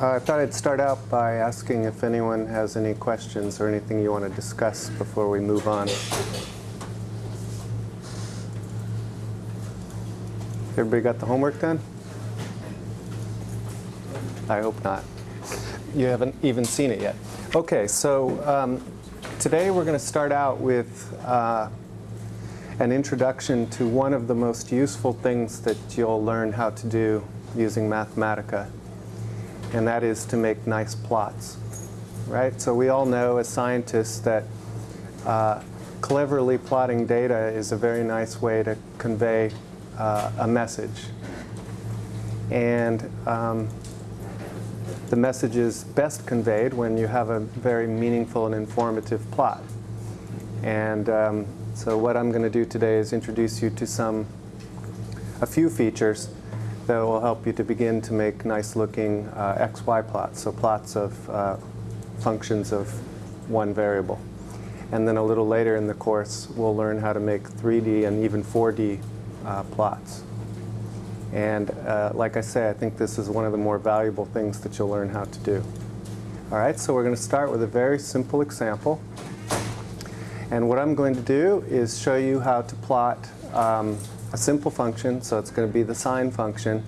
Uh, I thought I'd start out by asking if anyone has any questions or anything you want to discuss before we move on. Everybody got the homework done? I hope not. You haven't even seen it yet. Okay, so um, today we're going to start out with uh, an introduction to one of the most useful things that you'll learn how to do using Mathematica, and that is to make nice plots. Right? So we all know as scientists that uh, cleverly plotting data is a very nice way to convey uh, a message. And um, the message is best conveyed when you have a very meaningful and informative plot. And um, so what I'm going to do today is introduce you to some, a few features that will help you to begin to make nice looking uh, XY plots, so plots of uh, functions of one variable. And then a little later in the course, we'll learn how to make 3D and even 4D uh, plots. And uh, like I say, I think this is one of the more valuable things that you'll learn how to do. All right, so we're going to start with a very simple example. And what I'm going to do is show you how to plot um, a simple function. So it's going to be the sine function.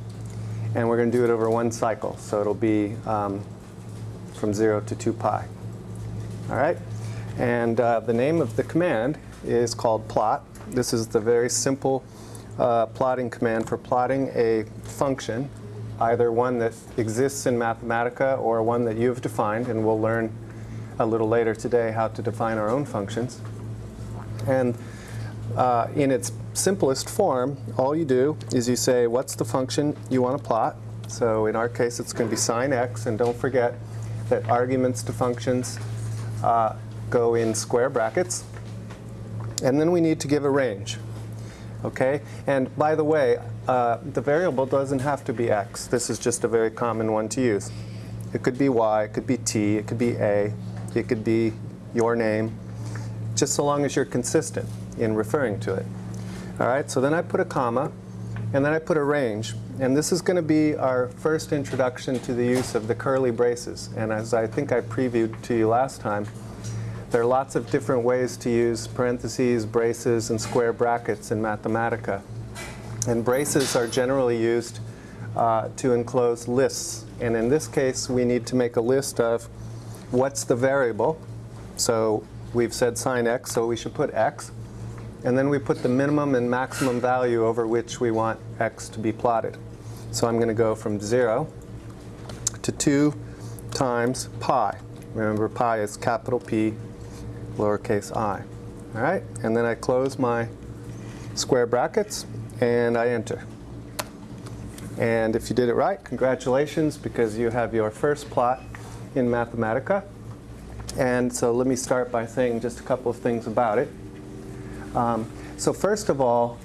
And we're going to do it over one cycle. So it'll be um, from 0 to 2 pi. All right? And uh, the name of the command is called plot. This is the very simple uh, plotting command for plotting a function, either one that exists in Mathematica or one that you've defined, and we'll learn a little later today how to define our own functions. And uh, in its simplest form, all you do is you say, what's the function you want to plot? So in our case, it's going to be sine x, and don't forget that arguments to functions uh, go in square brackets. And then we need to give a range. Okay? And by the way, uh, the variable doesn't have to be x. This is just a very common one to use. It could be y, it could be t, it could be a, it could be your name, just so long as you're consistent in referring to it. All right, so then I put a comma, and then I put a range. And this is going to be our first introduction to the use of the curly braces. And as I think I previewed to you last time, there are lots of different ways to use parentheses, braces, and square brackets in Mathematica. And braces are generally used uh, to enclose lists. And in this case, we need to make a list of what's the variable. So we've said sine x, so we should put x. And then we put the minimum and maximum value over which we want x to be plotted. So I'm going to go from 0 to 2 times pi. Remember, pi is capital P lowercase i. All right, and then I close my square brackets and I enter. And if you did it right, congratulations, because you have your first plot in Mathematica. And so let me start by saying just a couple of things about it. Um, so first of all,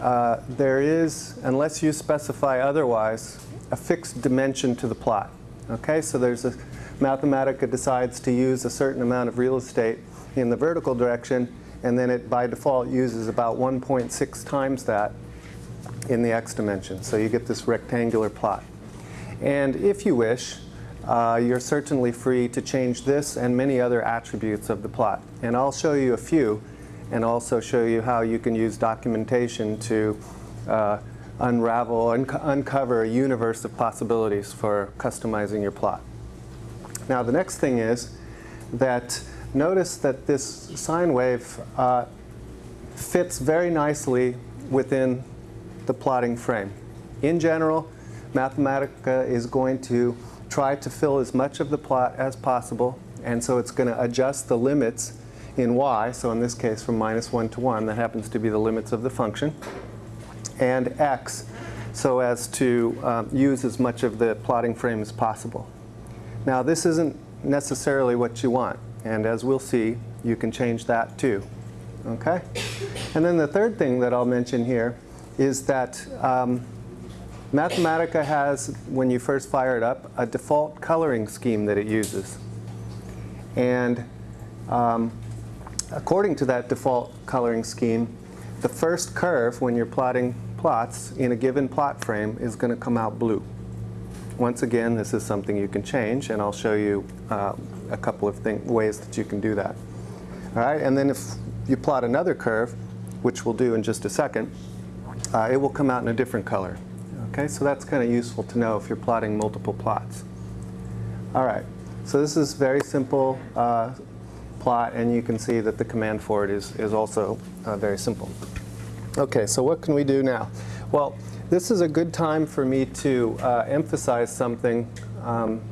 uh, there is, unless you specify otherwise, a fixed dimension to the plot. Okay, so there's a, Mathematica decides to use a certain amount of real estate in the vertical direction, and then it by default uses about 1.6 times that in the x dimension. So you get this rectangular plot. And if you wish, uh, you're certainly free to change this and many other attributes of the plot. And I'll show you a few and also show you how you can use documentation to uh, unravel uncover a universe of possibilities for customizing your plot. Now the next thing is that notice that this sine wave uh, fits very nicely within the plotting frame. In general, Mathematica is going to try to fill as much of the plot as possible, and so it's going to adjust the limits in y, so in this case from minus 1 to 1, that happens to be the limits of the function, and x, so as to um, use as much of the plotting frame as possible. Now this isn't necessarily what you want. And as we'll see, you can change that too. Okay? And then the third thing that I'll mention here is that um, Mathematica has, when you first fire it up, a default coloring scheme that it uses. And um, according to that default coloring scheme, the first curve when you're plotting plots in a given plot frame is going to come out blue. Once again, this is something you can change, and I'll show you uh, a couple of ways that you can do that. All right, and then if you plot another curve, which we'll do in just a second, uh, it will come out in a different color. Okay, so that's kind of useful to know if you're plotting multiple plots. All right, so this is very simple uh, plot, and you can see that the command for it is, is also uh, very simple. Okay, so what can we do now? Well, this is a good time for me to uh, emphasize something um,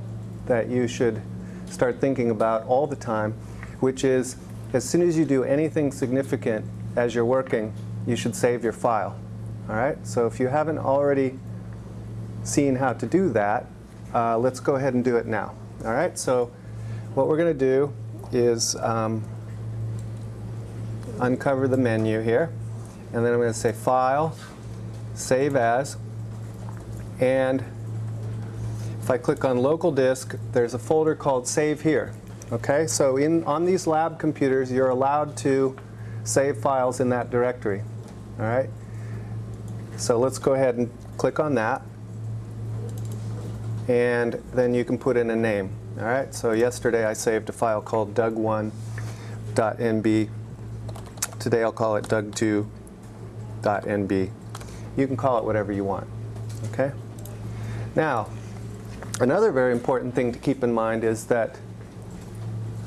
that you should start thinking about all the time, which is as soon as you do anything significant as you're working, you should save your file. All right, so if you haven't already seen how to do that, uh, let's go ahead and do it now. All right, so what we're going to do is um, uncover the menu here, and then I'm going to say File, Save As, and if I click on Local Disk, there's a folder called Save Here. Okay, so in, on these lab computers, you're allowed to save files in that directory. All right, so let's go ahead and click on that and then you can put in a name. All right, so yesterday I saved a file called doug1.nb. Today I'll call it doug2.nb. You can call it whatever you want, okay? Now, another very important thing to keep in mind is that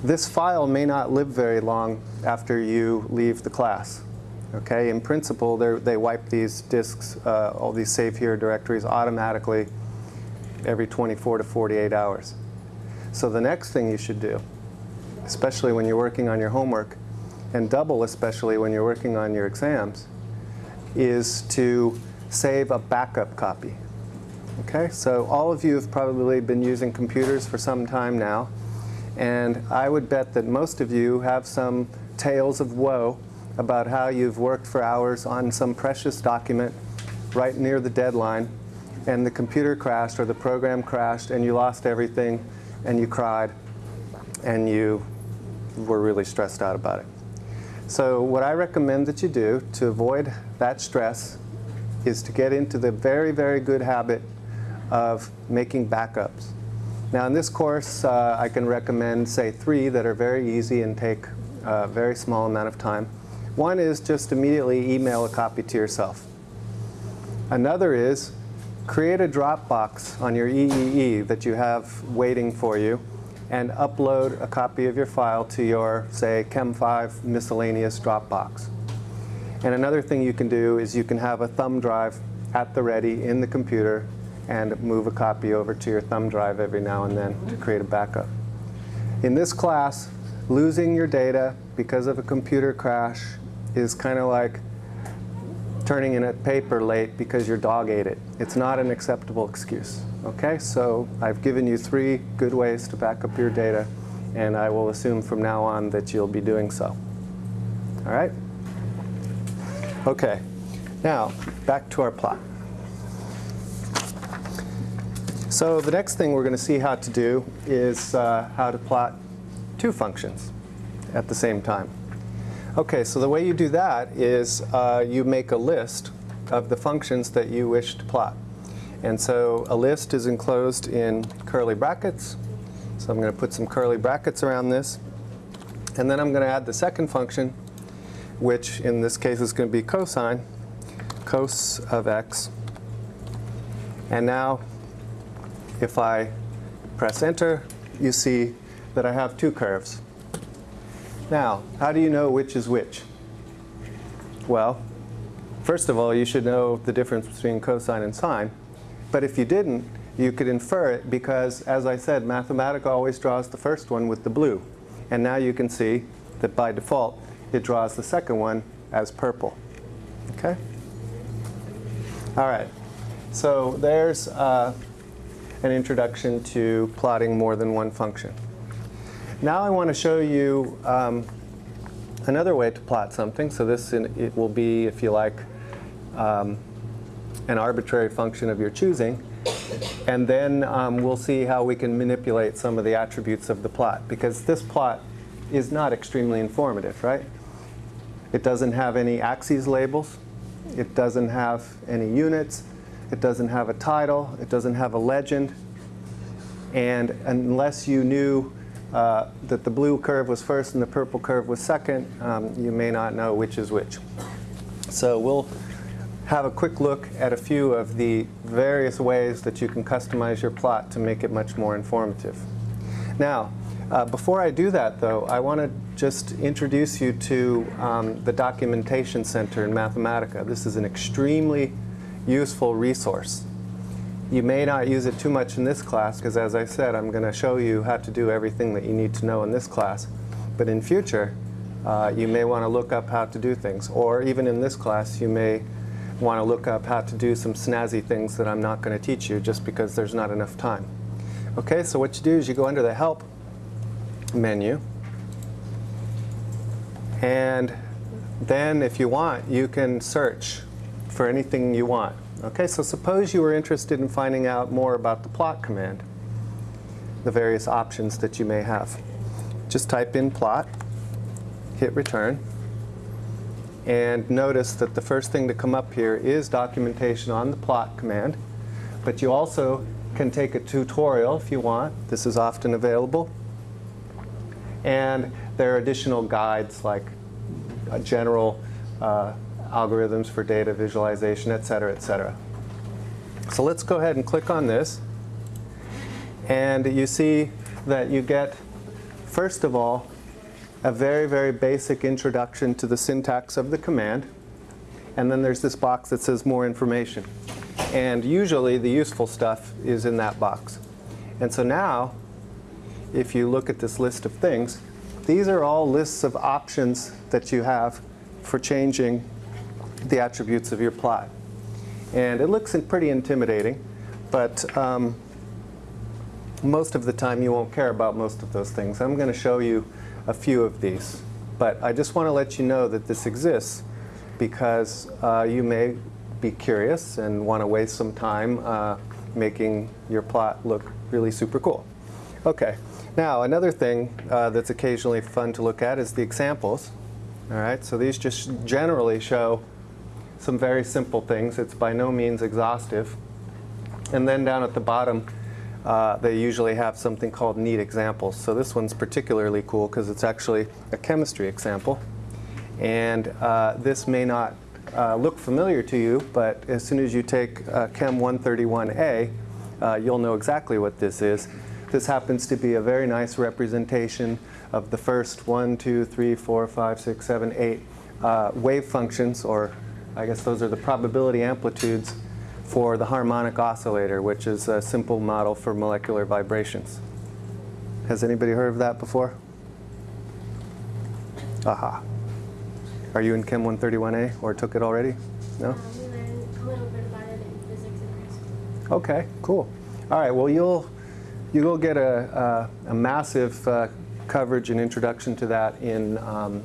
this file may not live very long after you leave the class. Okay, in principle, they wipe these disks, uh, all these save here directories automatically every 24 to 48 hours. So the next thing you should do, especially when you're working on your homework, and double especially when you're working on your exams, is to save a backup copy. Okay, so all of you have probably been using computers for some time now, and I would bet that most of you have some tales of woe about how you've worked for hours on some precious document right near the deadline and the computer crashed or the program crashed and you lost everything and you cried and you were really stressed out about it. So what I recommend that you do to avoid that stress is to get into the very, very good habit of making backups. Now in this course, uh, I can recommend, say, three that are very easy and take a very small amount of time. One is just immediately email a copy to yourself. Another is create a Dropbox on your EEE that you have waiting for you and upload a copy of your file to your, say, Chem5 miscellaneous Dropbox. And another thing you can do is you can have a thumb drive at the ready in the computer and move a copy over to your thumb drive every now and then to create a backup. In this class, losing your data because of a computer crash is kind of like turning in a paper late because your dog ate it. It's not an acceptable excuse. Okay, so I've given you three good ways to back up your data, and I will assume from now on that you'll be doing so. All right? Okay, now back to our plot. So the next thing we're going to see how to do is uh, how to plot two functions at the same time. Okay, so the way you do that is uh, you make a list of the functions that you wish to plot. And so a list is enclosed in curly brackets. So I'm going to put some curly brackets around this. And then I'm going to add the second function, which in this case is going to be cosine, cos of x. And now if I press enter, you see that I have two curves. Now, how do you know which is which? Well, first of all, you should know the difference between cosine and sine. But if you didn't, you could infer it because, as I said, Mathematica always draws the first one with the blue. And now you can see that by default, it draws the second one as purple. Okay? All right. So there's uh, an introduction to plotting more than one function. Now I want to show you um, another way to plot something. So this in, it will be, if you like, um, an arbitrary function of your choosing. And then um, we'll see how we can manipulate some of the attributes of the plot. Because this plot is not extremely informative, right? It doesn't have any axes labels. It doesn't have any units. It doesn't have a title. It doesn't have a legend. And unless you knew uh, that the blue curve was first and the purple curve was second, um, you may not know which is which. So we'll have a quick look at a few of the various ways that you can customize your plot to make it much more informative. Now, uh, before I do that, though, I want to just introduce you to um, the Documentation Center in Mathematica. This is an extremely useful resource. You may not use it too much in this class because, as I said, I'm going to show you how to do everything that you need to know in this class. But in future, uh, you may want to look up how to do things. Or even in this class, you may want to look up how to do some snazzy things that I'm not going to teach you just because there's not enough time. Okay, so what you do is you go under the Help menu. And then if you want, you can search for anything you want. Okay, so suppose you were interested in finding out more about the plot command, the various options that you may have. Just type in plot, hit return, and notice that the first thing to come up here is documentation on the plot command. But you also can take a tutorial if you want. This is often available. And there are additional guides like a general uh, algorithms for data visualization, et cetera, et cetera. So let's go ahead and click on this. And you see that you get, first of all, a very, very basic introduction to the syntax of the command. And then there's this box that says more information. And usually the useful stuff is in that box. And so now, if you look at this list of things, these are all lists of options that you have for changing the attributes of your plot. And it looks pretty intimidating, but um, most of the time you won't care about most of those things. I'm going to show you a few of these. But I just want to let you know that this exists because uh, you may be curious and want to waste some time uh, making your plot look really super cool. Okay, now another thing uh, that's occasionally fun to look at is the examples. All right, so these just generally show some very simple things. It's by no means exhaustive. And then down at the bottom, uh, they usually have something called neat examples. So this one's particularly cool because it's actually a chemistry example. And uh, this may not uh, look familiar to you, but as soon as you take uh, Chem 131A, uh, you'll know exactly what this is. This happens to be a very nice representation of the first one, two, three, four, five, six, seven, eight uh, wave functions, or I guess those are the probability amplitudes for the harmonic oscillator, which is a simple model for molecular vibrations. Has anybody heard of that before? Aha. Are you in Chem 131A or took it already? No? We learned a little bit about it in physics in high school. Okay, cool. All right, well, you'll, you'll get a, a, a massive uh, coverage and introduction to that in um,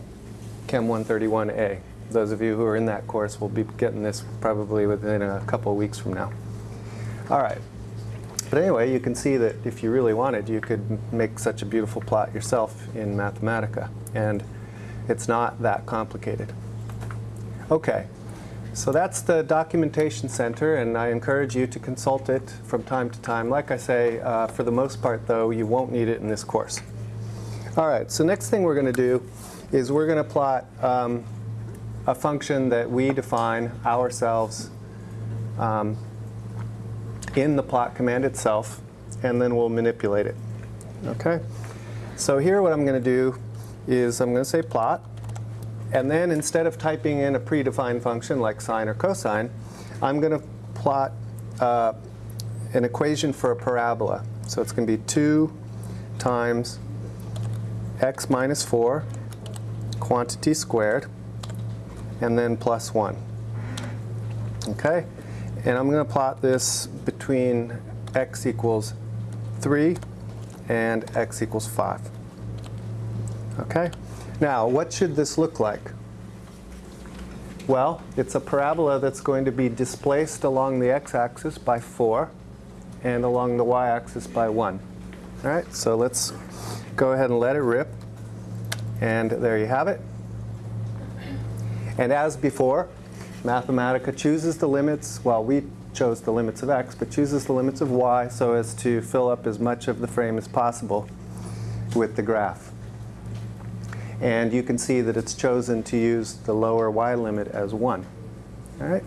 Chem 131A. Those of you who are in that course will be getting this probably within a couple weeks from now. All right. But anyway, you can see that if you really wanted, you could make such a beautiful plot yourself in Mathematica. And it's not that complicated. Okay. So that's the Documentation Center, and I encourage you to consult it from time to time. Like I say, uh, for the most part, though, you won't need it in this course. All right, so next thing we're going to do is we're going to plot um, a function that we define ourselves um, in the plot command itself, and then we'll manipulate it. Okay? So here what I'm going to do is I'm going to say plot, and then instead of typing in a predefined function like sine or cosine, I'm going to plot uh, an equation for a parabola. So it's going to be 2 times x minus 4 quantity squared and then plus 1. Okay? And I'm going to plot this between x equals 3 and x equals 5. Okay? Now, what should this look like? Well, it's a parabola that's going to be displaced along the x-axis by 4 and along the y-axis by 1. All right, so let's go ahead and let it rip. And there you have it. And as before, Mathematica chooses the limits, well, we chose the limits of x, but chooses the limits of y so as to fill up as much of the frame as possible with the graph. And you can see that it's chosen to use the lower y limit as 1. All right?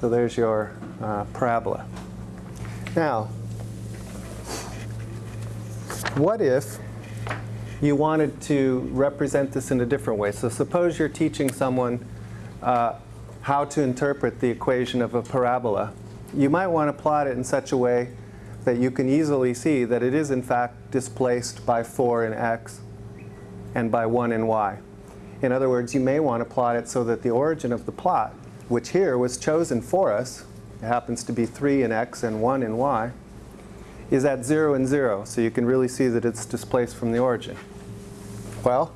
So there's your uh, parabola. Now, what if you wanted to represent this in a different way? So suppose you're teaching someone uh, how to interpret the equation of a parabola. You might want to plot it in such a way that you can easily see that it is in fact displaced by 4 in x and by 1 in y. In other words, you may want to plot it so that the origin of the plot, which here was chosen for us, it happens to be 3 in x and 1 in y, is at 0 and 0. So you can really see that it's displaced from the origin. Well,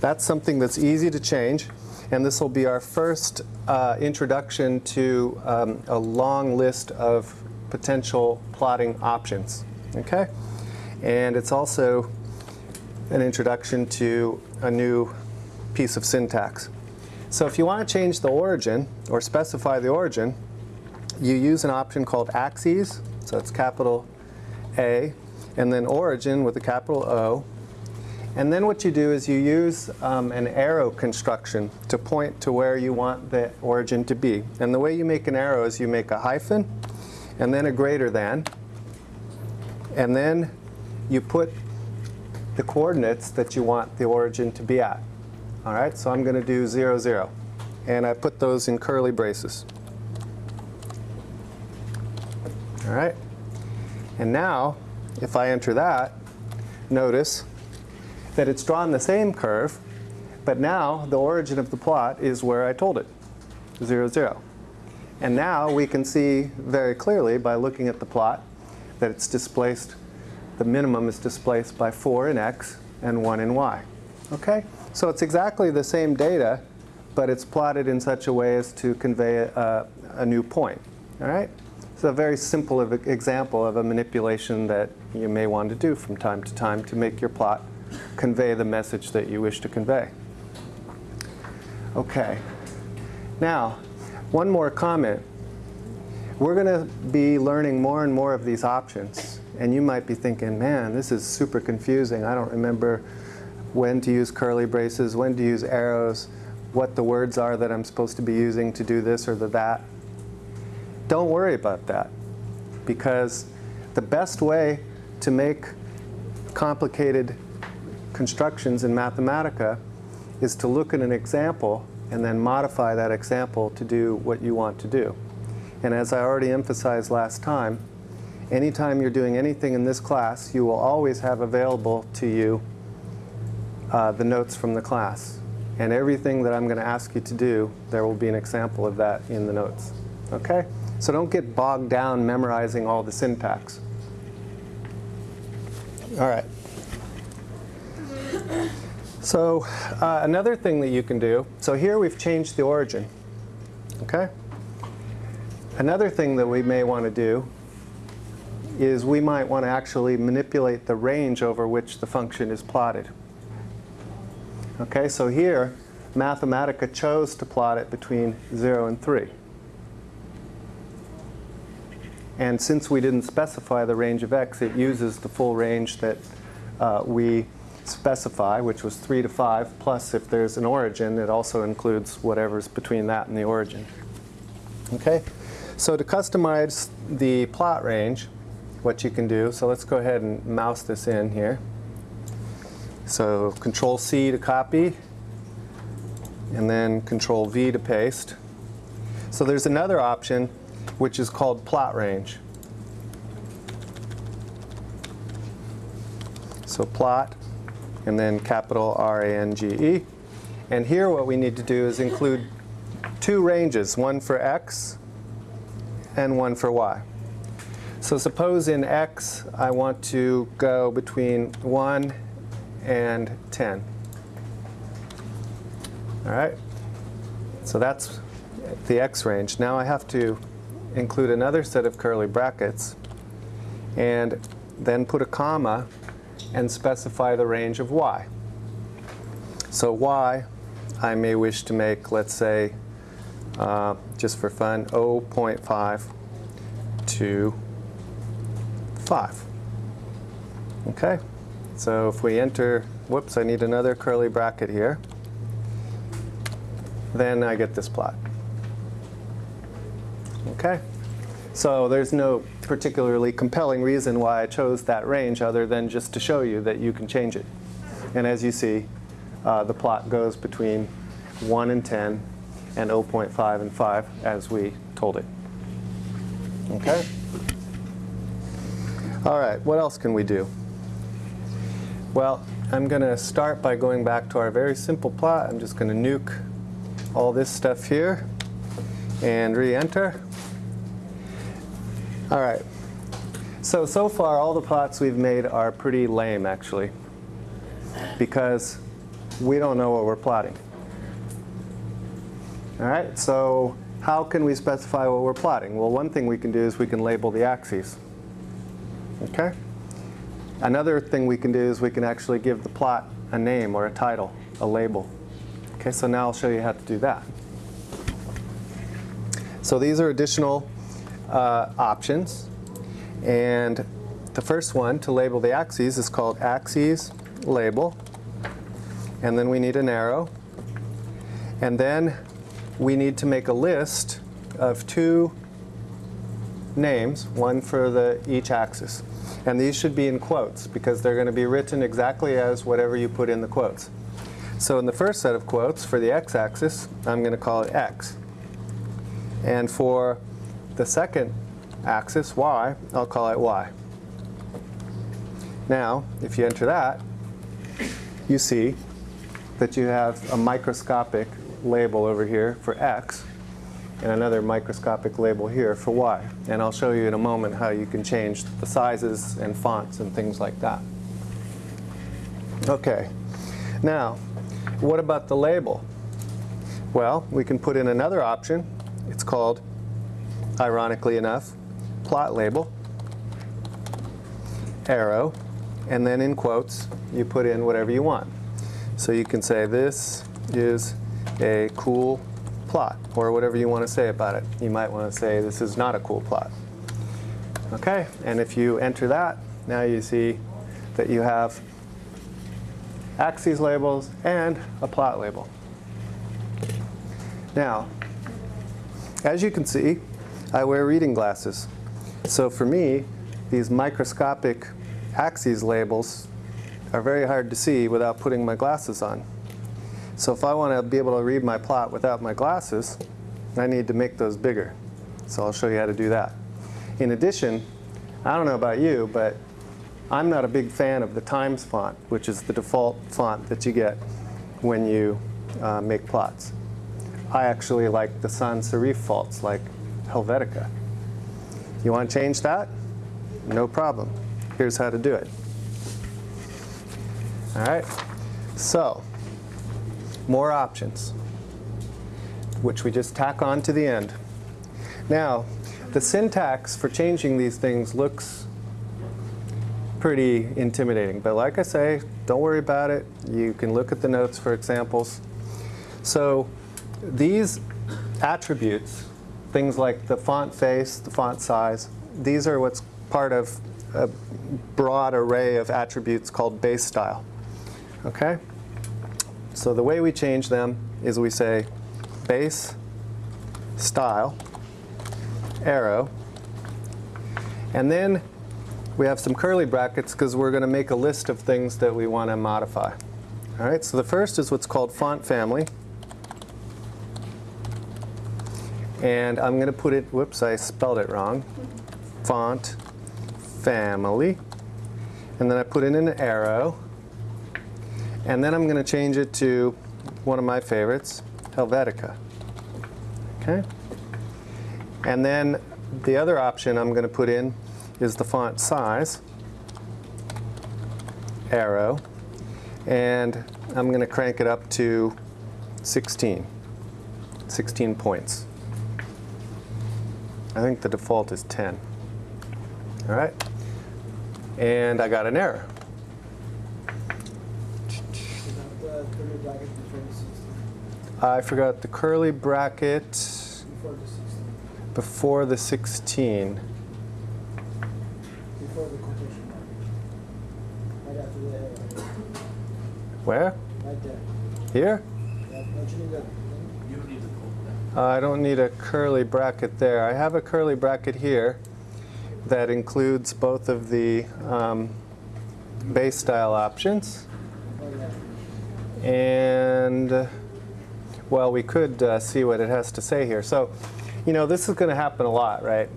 that's something that's easy to change. And this will be our first uh, introduction to um, a long list of potential plotting options. Okay? And it's also an introduction to a new piece of syntax. So if you want to change the origin or specify the origin, you use an option called axes. So it's capital A, and then origin with a capital O, and then what you do is you use um, an arrow construction to point to where you want the origin to be. And the way you make an arrow is you make a hyphen, and then a greater than, and then you put the coordinates that you want the origin to be at. All right, so I'm going to do 0, 0. And I put those in curly braces. All right, and now if I enter that, notice that it's drawn the same curve, but now the origin of the plot is where I told it, 0, 0. And now we can see very clearly by looking at the plot that it's displaced, the minimum is displaced by 4 in x and 1 in y. Okay? So it's exactly the same data, but it's plotted in such a way as to convey a, a new point. All right? A very simple of example of a manipulation that you may want to do from time to time to make your plot convey the message that you wish to convey. Okay. Now, one more comment. We're going to be learning more and more of these options. And you might be thinking, man, this is super confusing. I don't remember when to use curly braces, when to use arrows, what the words are that I'm supposed to be using to do this or the that. Don't worry about that. Because the best way to make complicated constructions in Mathematica is to look at an example and then modify that example to do what you want to do. And as I already emphasized last time, anytime you're doing anything in this class, you will always have available to you uh, the notes from the class. And everything that I'm going to ask you to do, there will be an example of that in the notes. Okay? So don't get bogged down memorizing all the syntax. All right. So uh, another thing that you can do, so here we've changed the origin. Okay? Another thing that we may want to do is we might want to actually manipulate the range over which the function is plotted. Okay, so here Mathematica chose to plot it between 0 and 3. And since we didn't specify the range of x, it uses the full range that uh, we specify, which was 3 to 5, plus if there's an origin, it also includes whatever's between that and the origin. Okay? So to customize the plot range, what you can do, so let's go ahead and mouse this in here. So Control C to copy, and then Control V to paste. So there's another option which is called plot range. So plot, and then capital R-A-N-G-E. And here what we need to do is include two ranges, one for x and one for y. So suppose in x I want to go between 1 and 10. All right? So that's the x range. Now I have to include another set of curly brackets and then put a comma and specify the range of y. So y, I may wish to make, let's say, uh, just for fun, 0.5 to 5. Okay, so if we enter, whoops, I need another curly bracket here, then I get this plot. Okay, so there's no particularly compelling reason why I chose that range other than just to show you that you can change it. And as you see, uh, the plot goes between 1 and 10 and 0.5 and 5 as we told it. Okay? All right, what else can we do? Well, I'm going to start by going back to our very simple plot. I'm just going to nuke all this stuff here and re-enter. All right. So, so far all the plots we've made are pretty lame actually because we don't know what we're plotting. All right, so how can we specify what we're plotting? Well, one thing we can do is we can label the axes. Okay? Another thing we can do is we can actually give the plot a name or a title, a label. Okay, so now I'll show you how to do that. So these are additional uh, options. And the first one to label the axes is called axes label. And then we need an arrow. And then we need to make a list of two names, one for the, each axis. And these should be in quotes because they're going to be written exactly as whatever you put in the quotes. So in the first set of quotes for the x-axis, I'm going to call it x. And for the second axis, y, I'll call it y. Now, if you enter that, you see that you have a microscopic label over here for x and another microscopic label here for y. And I'll show you in a moment how you can change the sizes and fonts and things like that. Okay, now what about the label? Well, we can put in another option. It's called, ironically enough, plot label, arrow, and then in quotes you put in whatever you want. So you can say this is a cool plot, or whatever you want to say about it. You might want to say this is not a cool plot. Okay, and if you enter that, now you see that you have axes labels and a plot label. Now, as you can see, I wear reading glasses. So for me, these microscopic axes labels are very hard to see without putting my glasses on. So if I want to be able to read my plot without my glasses, I need to make those bigger. So I'll show you how to do that. In addition, I don't know about you, but I'm not a big fan of the Times font, which is the default font that you get when you uh, make plots. I actually like the sans serif fonts like Helvetica. You want to change that? No problem. Here's how to do it. All right, so more options, which we just tack on to the end. Now, the syntax for changing these things looks pretty intimidating, but like I say, don't worry about it. You can look at the notes for examples. So these attributes, things like the font face, the font size, these are what's part of a broad array of attributes called base style. Okay? So the way we change them is we say base style arrow and then we have some curly brackets because we're going to make a list of things that we want to modify. All right, so the first is what's called font family. And I'm going to put it, whoops, I spelled it wrong. Font family. And then I put in an arrow. And then I'm going to change it to one of my favorites, Helvetica. Okay? And then the other option I'm going to put in is the font size, arrow, and I'm going to crank it up to 16, 16 points. I think the default is 10. All right? And I got an error. I forgot the curly bracket. before the 16. Before the quotation mark. Right after the head. Where? Right there. Here? Yeah, don't you need that? You don't need the quote. Uh, I don't need a curly bracket there. I have a curly bracket here that includes both of the um, base style options. And, well, we could uh, see what it has to say here. So, you know, this is going to happen a lot, right?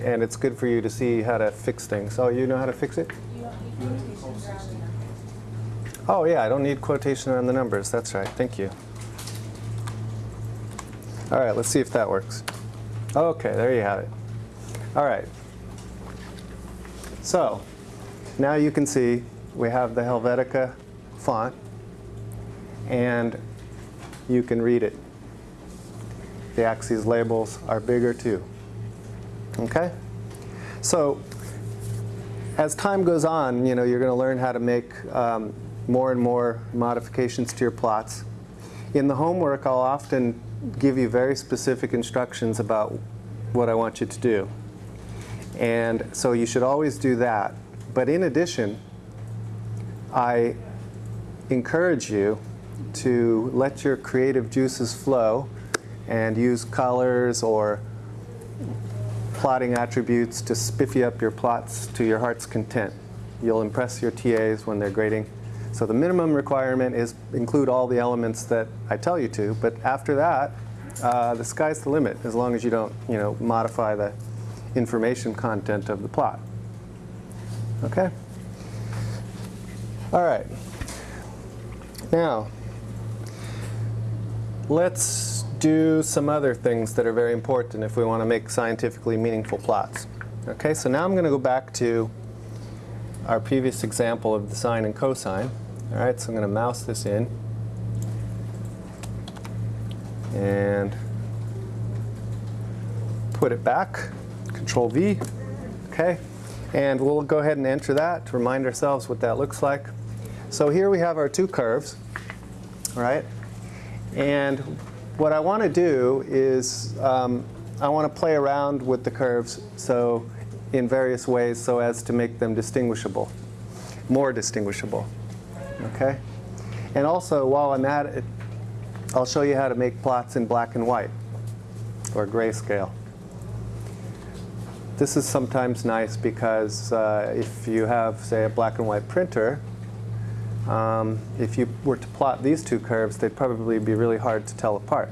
And it's good for you to see how to fix things. Oh, you know how to fix it? Oh, yeah, I don't need quotation around the numbers. That's right. Thank you. All right, let's see if that works. Okay, there you have it. All right. So, now you can see we have the Helvetica font, and you can read it. The axes labels are bigger too. Okay? So, as time goes on, you know, you're going to learn how to make um, more and more modifications to your plots. In the homework, I'll often give you very specific instructions about what I want you to do. And so you should always do that. But in addition, I encourage you to let your creative juices flow and use colors or plotting attributes to spiffy up your plots to your heart's content. You'll impress your TAs when they're grading. So the minimum requirement is include all the elements that I tell you to, but after that, uh, the sky's the limit as long as you don't, you know, modify the information content of the plot. Okay? All right. Now, let's do some other things that are very important if we want to make scientifically meaningful plots. Okay, so now I'm going to go back to our previous example of the sine and cosine. All right, so I'm going to mouse this in. And put it back, Control V, okay? And we'll go ahead and enter that to remind ourselves what that looks like. So here we have our two curves, right? And what I want to do is um, I want to play around with the curves so in various ways so as to make them distinguishable, more distinguishable, okay? And also, while I'm at it, I'll show you how to make plots in black and white or grayscale. This is sometimes nice because uh, if you have, say, a black and white printer, um, if you were to plot these two curves, they'd probably be really hard to tell apart.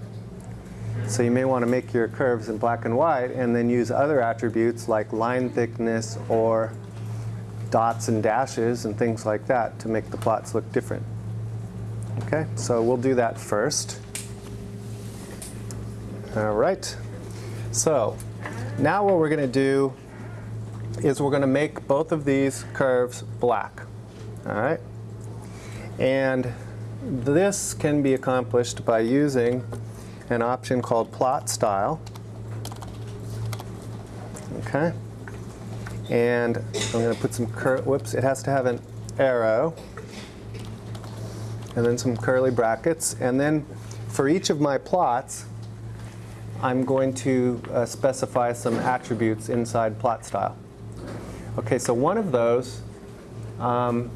So you may want to make your curves in black and white and then use other attributes like line thickness or dots and dashes and things like that to make the plots look different. Okay, so we'll do that first. All right. So now what we're going to do is we're going to make both of these curves black. All right. And this can be accomplished by using an option called plot style. Okay. And I'm going to put some cur whoops, it has to have an arrow and then some curly brackets. And then for each of my plots, I'm going to uh, specify some attributes inside plot style. Okay, so one of those um,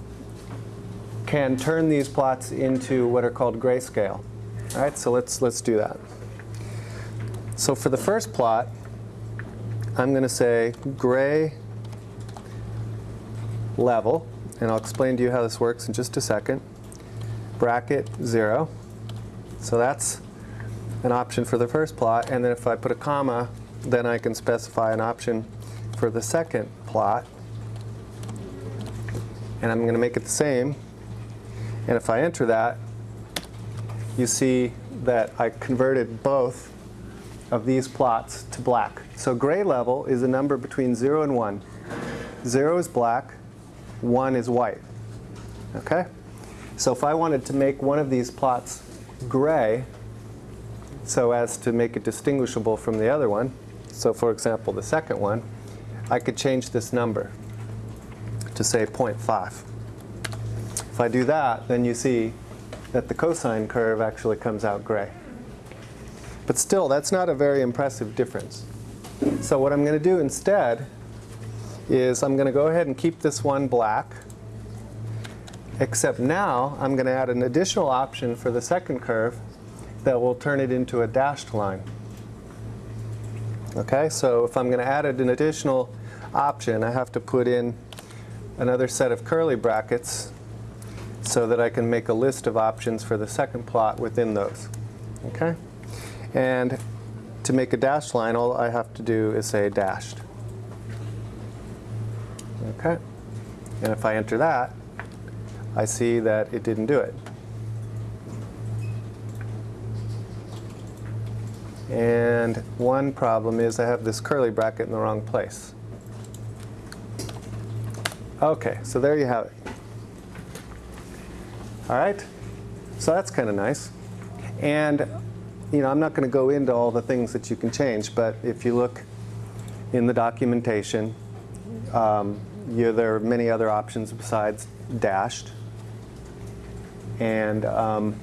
can turn these plots into what are called grayscale. All right, so let's, let's do that. So for the first plot, I'm going to say gray level, and I'll explain to you how this works in just a second, bracket 0. So that's an option for the first plot, and then if I put a comma, then I can specify an option for the second plot. And I'm going to make it the same. And if I enter that, you see that I converted both of these plots to black. So gray level is a number between 0 and 1. 0 is black, 1 is white. Okay? So if I wanted to make one of these plots gray, so as to make it distinguishable from the other one, so for example the second one, I could change this number to say 0.5. If I do that, then you see that the cosine curve actually comes out gray. But still, that's not a very impressive difference. So what I'm going to do instead is I'm going to go ahead and keep this one black, except now I'm going to add an additional option for the second curve that will turn it into a dashed line. Okay, so if I'm going to add an additional option, I have to put in another set of curly brackets so that I can make a list of options for the second plot within those. Okay? And to make a dashed line, all I have to do is say dashed. Okay? And if I enter that, I see that it didn't do it. And one problem is I have this curly bracket in the wrong place. Okay, so there you have it. All right, so that's kind of nice. And you know, I'm not going to go into all the things that you can change, but if you look in the documentation, um, you, there are many other options besides dashed. And um,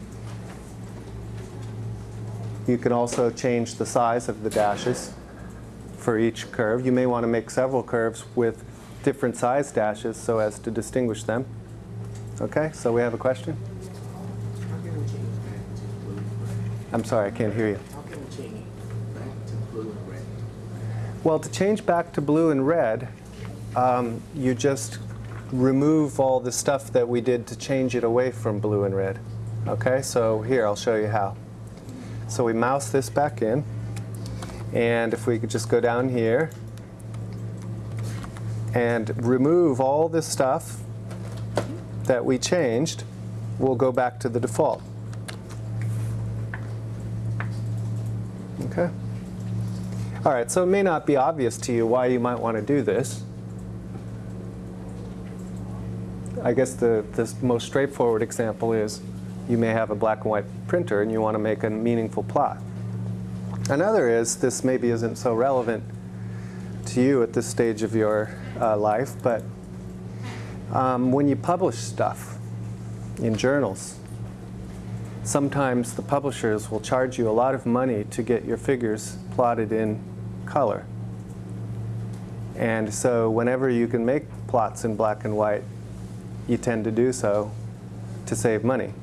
you can also change the size of the dashes for each curve. You may want to make several curves with different size dashes so as to distinguish them. Okay, so we have a question? How can we change back to blue and red? I'm sorry, I can't hear you. How can we change back to blue and red? Well, to change back to blue and red, um, you just remove all the stuff that we did to change it away from blue and red. Okay, so here, I'll show you how. So we mouse this back in, and if we could just go down here and remove all this stuff that we changed, we'll go back to the default. Okay? All right, so it may not be obvious to you why you might want to do this. I guess the, the most straightforward example is you may have a black and white printer and you want to make a meaningful plot. Another is, this maybe isn't so relevant to you at this stage of your uh, life, but um, when you publish stuff in journals, sometimes the publishers will charge you a lot of money to get your figures plotted in color. And so whenever you can make plots in black and white, you tend to do so to save money.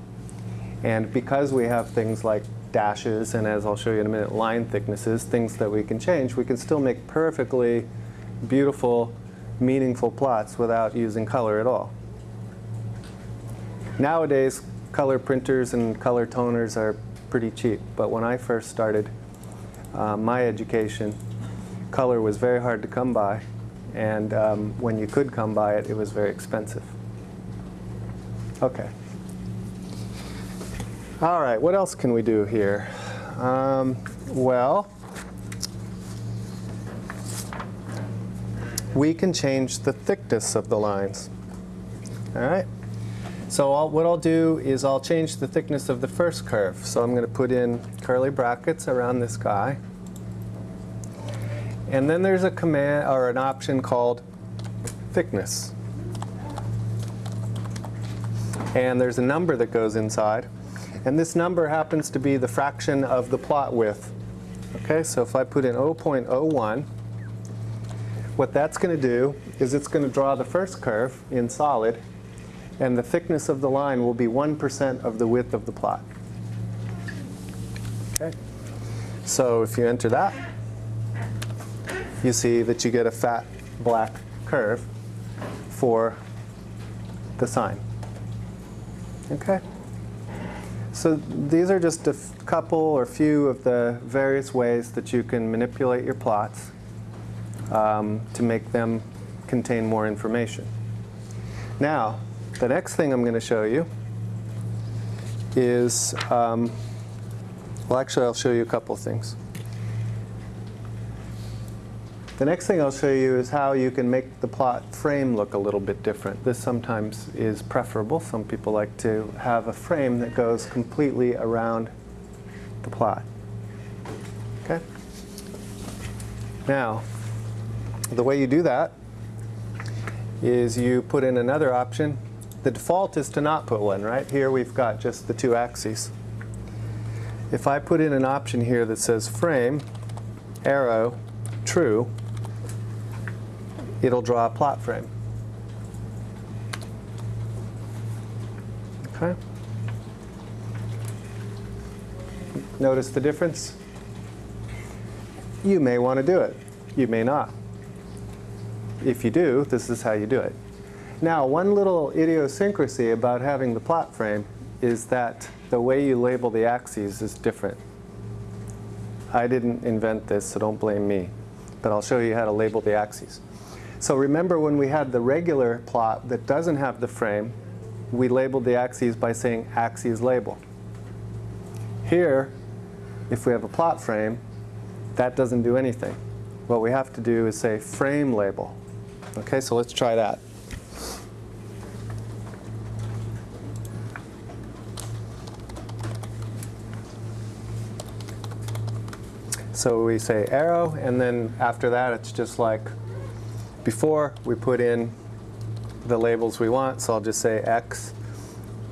And because we have things like dashes and as I'll show you in a minute, line thicknesses, things that we can change, we can still make perfectly beautiful, meaningful plots without using color at all. Nowadays, color printers and color toners are pretty cheap, but when I first started uh, my education, color was very hard to come by, and um, when you could come by it, it was very expensive. Okay. All right, what else can we do here? Um, well, we can change the thickness of the lines. All right? So I'll, what I'll do is I'll change the thickness of the first curve. So I'm going to put in curly brackets around this guy. And then there's a command or an option called thickness. And there's a number that goes inside. And this number happens to be the fraction of the plot width. Okay, so if I put in 0.01, what that's going to do is it's going to draw the first curve in solid, and the thickness of the line will be 1% of the width of the plot. Okay, so if you enter that, you see that you get a fat black curve for the sine. Okay? So these are just a couple or few of the various ways that you can manipulate your plots um, to make them contain more information. Now, the next thing I'm going to show you is, um, well actually I'll show you a couple things. The next thing I'll show you is how you can make the plot frame look a little bit different. This sometimes is preferable. Some people like to have a frame that goes completely around the plot. Okay? Now, the way you do that is you put in another option. The default is to not put one, right? Here we've got just the two axes. If I put in an option here that says frame, arrow, true, it'll draw a plot frame. Okay? Notice the difference? You may want to do it. You may not. If you do, this is how you do it. Now, one little idiosyncrasy about having the plot frame is that the way you label the axes is different. I didn't invent this, so don't blame me. But I'll show you how to label the axes. So remember when we had the regular plot that doesn't have the frame, we labeled the axes by saying axes label. Here, if we have a plot frame, that doesn't do anything. What we have to do is say frame label. Okay, so let's try that. So we say arrow, and then after that it's just like before, we put in the labels we want. So I'll just say X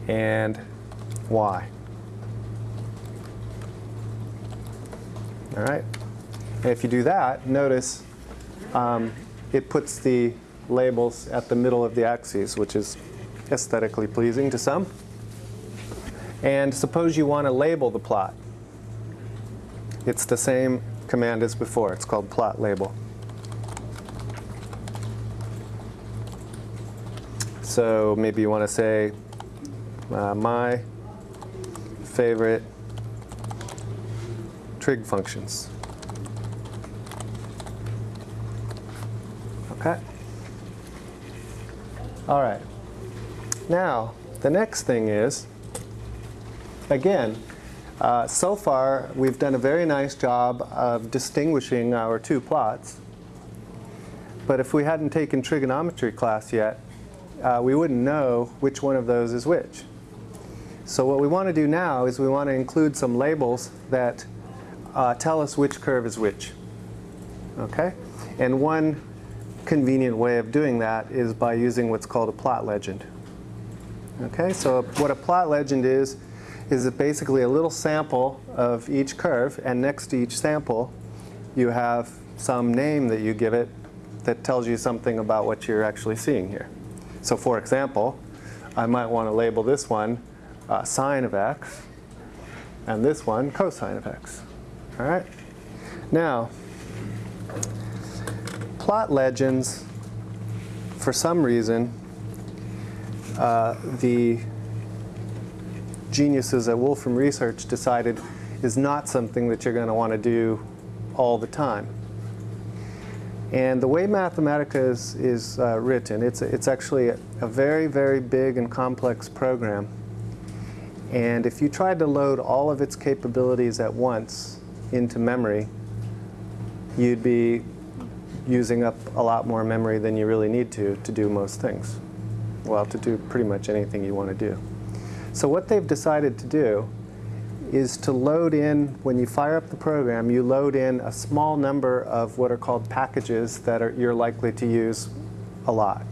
and Y. All right. And if you do that, notice um, it puts the labels at the middle of the axes, which is aesthetically pleasing to some. And suppose you want to label the plot. It's the same command as before. It's called plot label. So maybe you want to say uh, my favorite trig functions. Okay? All right. Now, the next thing is, again, uh, so far we've done a very nice job of distinguishing our two plots. But if we hadn't taken trigonometry class yet, uh, we wouldn't know which one of those is which. So what we want to do now is we want to include some labels that uh, tell us which curve is which. Okay? And one convenient way of doing that is by using what's called a plot legend. Okay, so what a plot legend is, is basically a little sample of each curve, and next to each sample, you have some name that you give it that tells you something about what you're actually seeing here. So for example, I might want to label this one uh, sine of x, and this one cosine of x. All right? Now, plot legends, for some reason, uh, the geniuses at Wolfram Research decided is not something that you're going to want to do all the time. And the way Mathematica is, is uh, written, it's, it's actually a, a very, very big and complex program. And if you tried to load all of its capabilities at once into memory, you'd be using up a lot more memory than you really need to to do most things. Well, to do pretty much anything you want to do. So what they've decided to do is to load in, when you fire up the program, you load in a small number of what are called packages that are, you're likely to use a lot.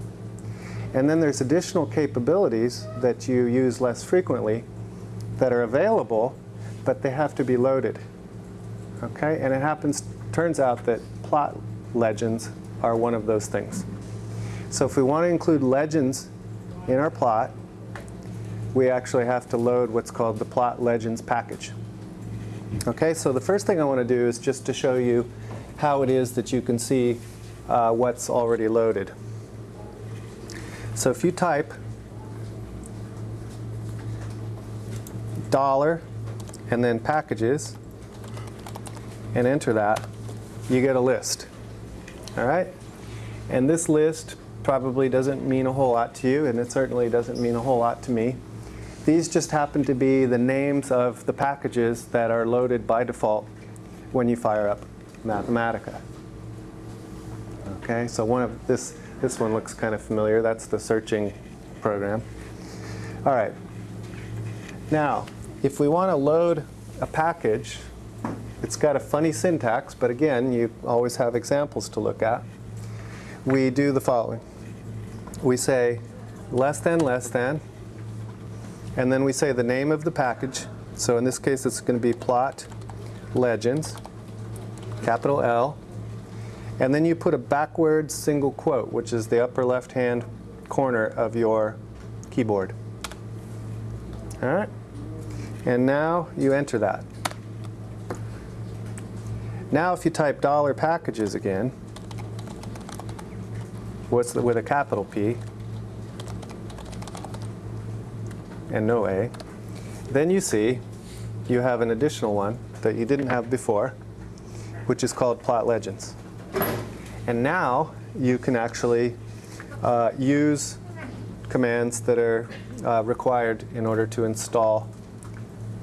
And then there's additional capabilities that you use less frequently that are available, but they have to be loaded. Okay, and it happens, turns out that plot legends are one of those things. So if we want to include legends in our plot, we actually have to load what's called the plot legends package. Okay, so the first thing I want to do is just to show you how it is that you can see uh, what's already loaded. So if you type dollar and then packages and enter that, you get a list. All right? And this list probably doesn't mean a whole lot to you, and it certainly doesn't mean a whole lot to me. These just happen to be the names of the packages that are loaded by default when you fire up Mathematica. Okay, so one of this, this one looks kind of familiar. That's the searching program. All right. Now, if we want to load a package, it's got a funny syntax, but again, you always have examples to look at. We do the following. We say less than, less than, and then we say the name of the package. So in this case, it's going to be plot legends, capital L. And then you put a backwards single quote, which is the upper left-hand corner of your keyboard. All right? And now you enter that. Now if you type dollar packages again, what's the, with a capital P and no A, then you see you have an additional one that you didn't have before, which is called Plot Legends. And now you can actually uh, use commands that are uh, required in order to install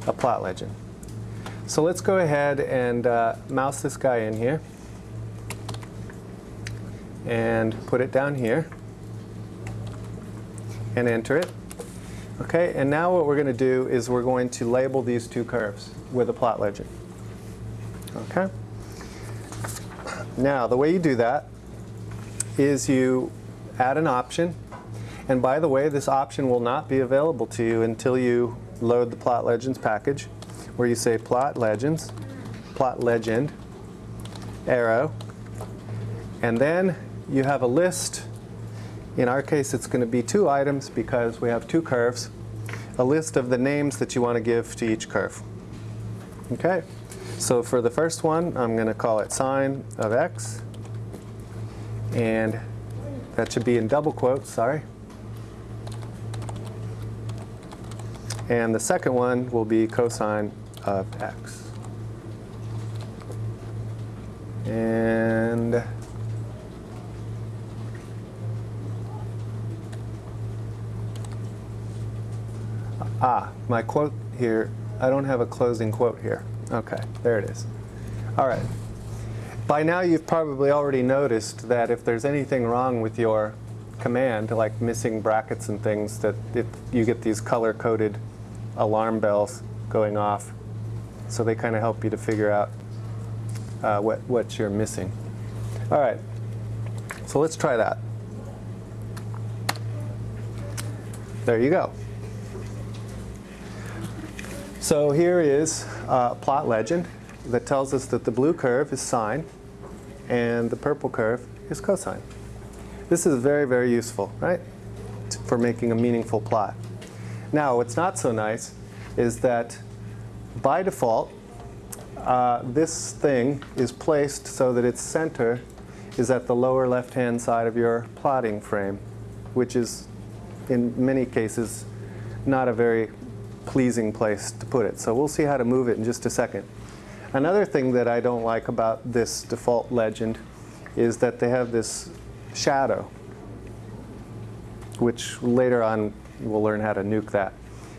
a plot legend. So let's go ahead and uh, mouse this guy in here and put it down here and enter it. Okay, and now what we're going to do is we're going to label these two curves with a plot legend. Okay? Now, the way you do that is you add an option. And by the way, this option will not be available to you until you load the Plot Legends package, where you say Plot Legends, Plot Legend, arrow, and then you have a list. In our case, it's going to be two items because we have two curves. A list of the names that you want to give to each curve. Okay, so for the first one, I'm going to call it sine of x. And that should be in double quotes, sorry. And the second one will be cosine of x. And ah, my quote here, I don't have a closing quote here. Okay, there it is. All right. By now you've probably already noticed that if there's anything wrong with your command, like missing brackets and things, that if you get these color-coded alarm bells going off. So they kind of help you to figure out uh, what, what you're missing. All right, so let's try that. There you go. So here is a plot legend that tells us that the blue curve is sine and the purple curve is cosine. This is very, very useful, right, for making a meaningful plot. Now, what's not so nice is that by default, uh, this thing is placed so that its center is at the lower left-hand side of your plotting frame, which is, in many cases, not a very pleasing place to put it. So we'll see how to move it in just a second. Another thing that I don't like about this default legend is that they have this shadow, which later on we'll learn how to nuke that.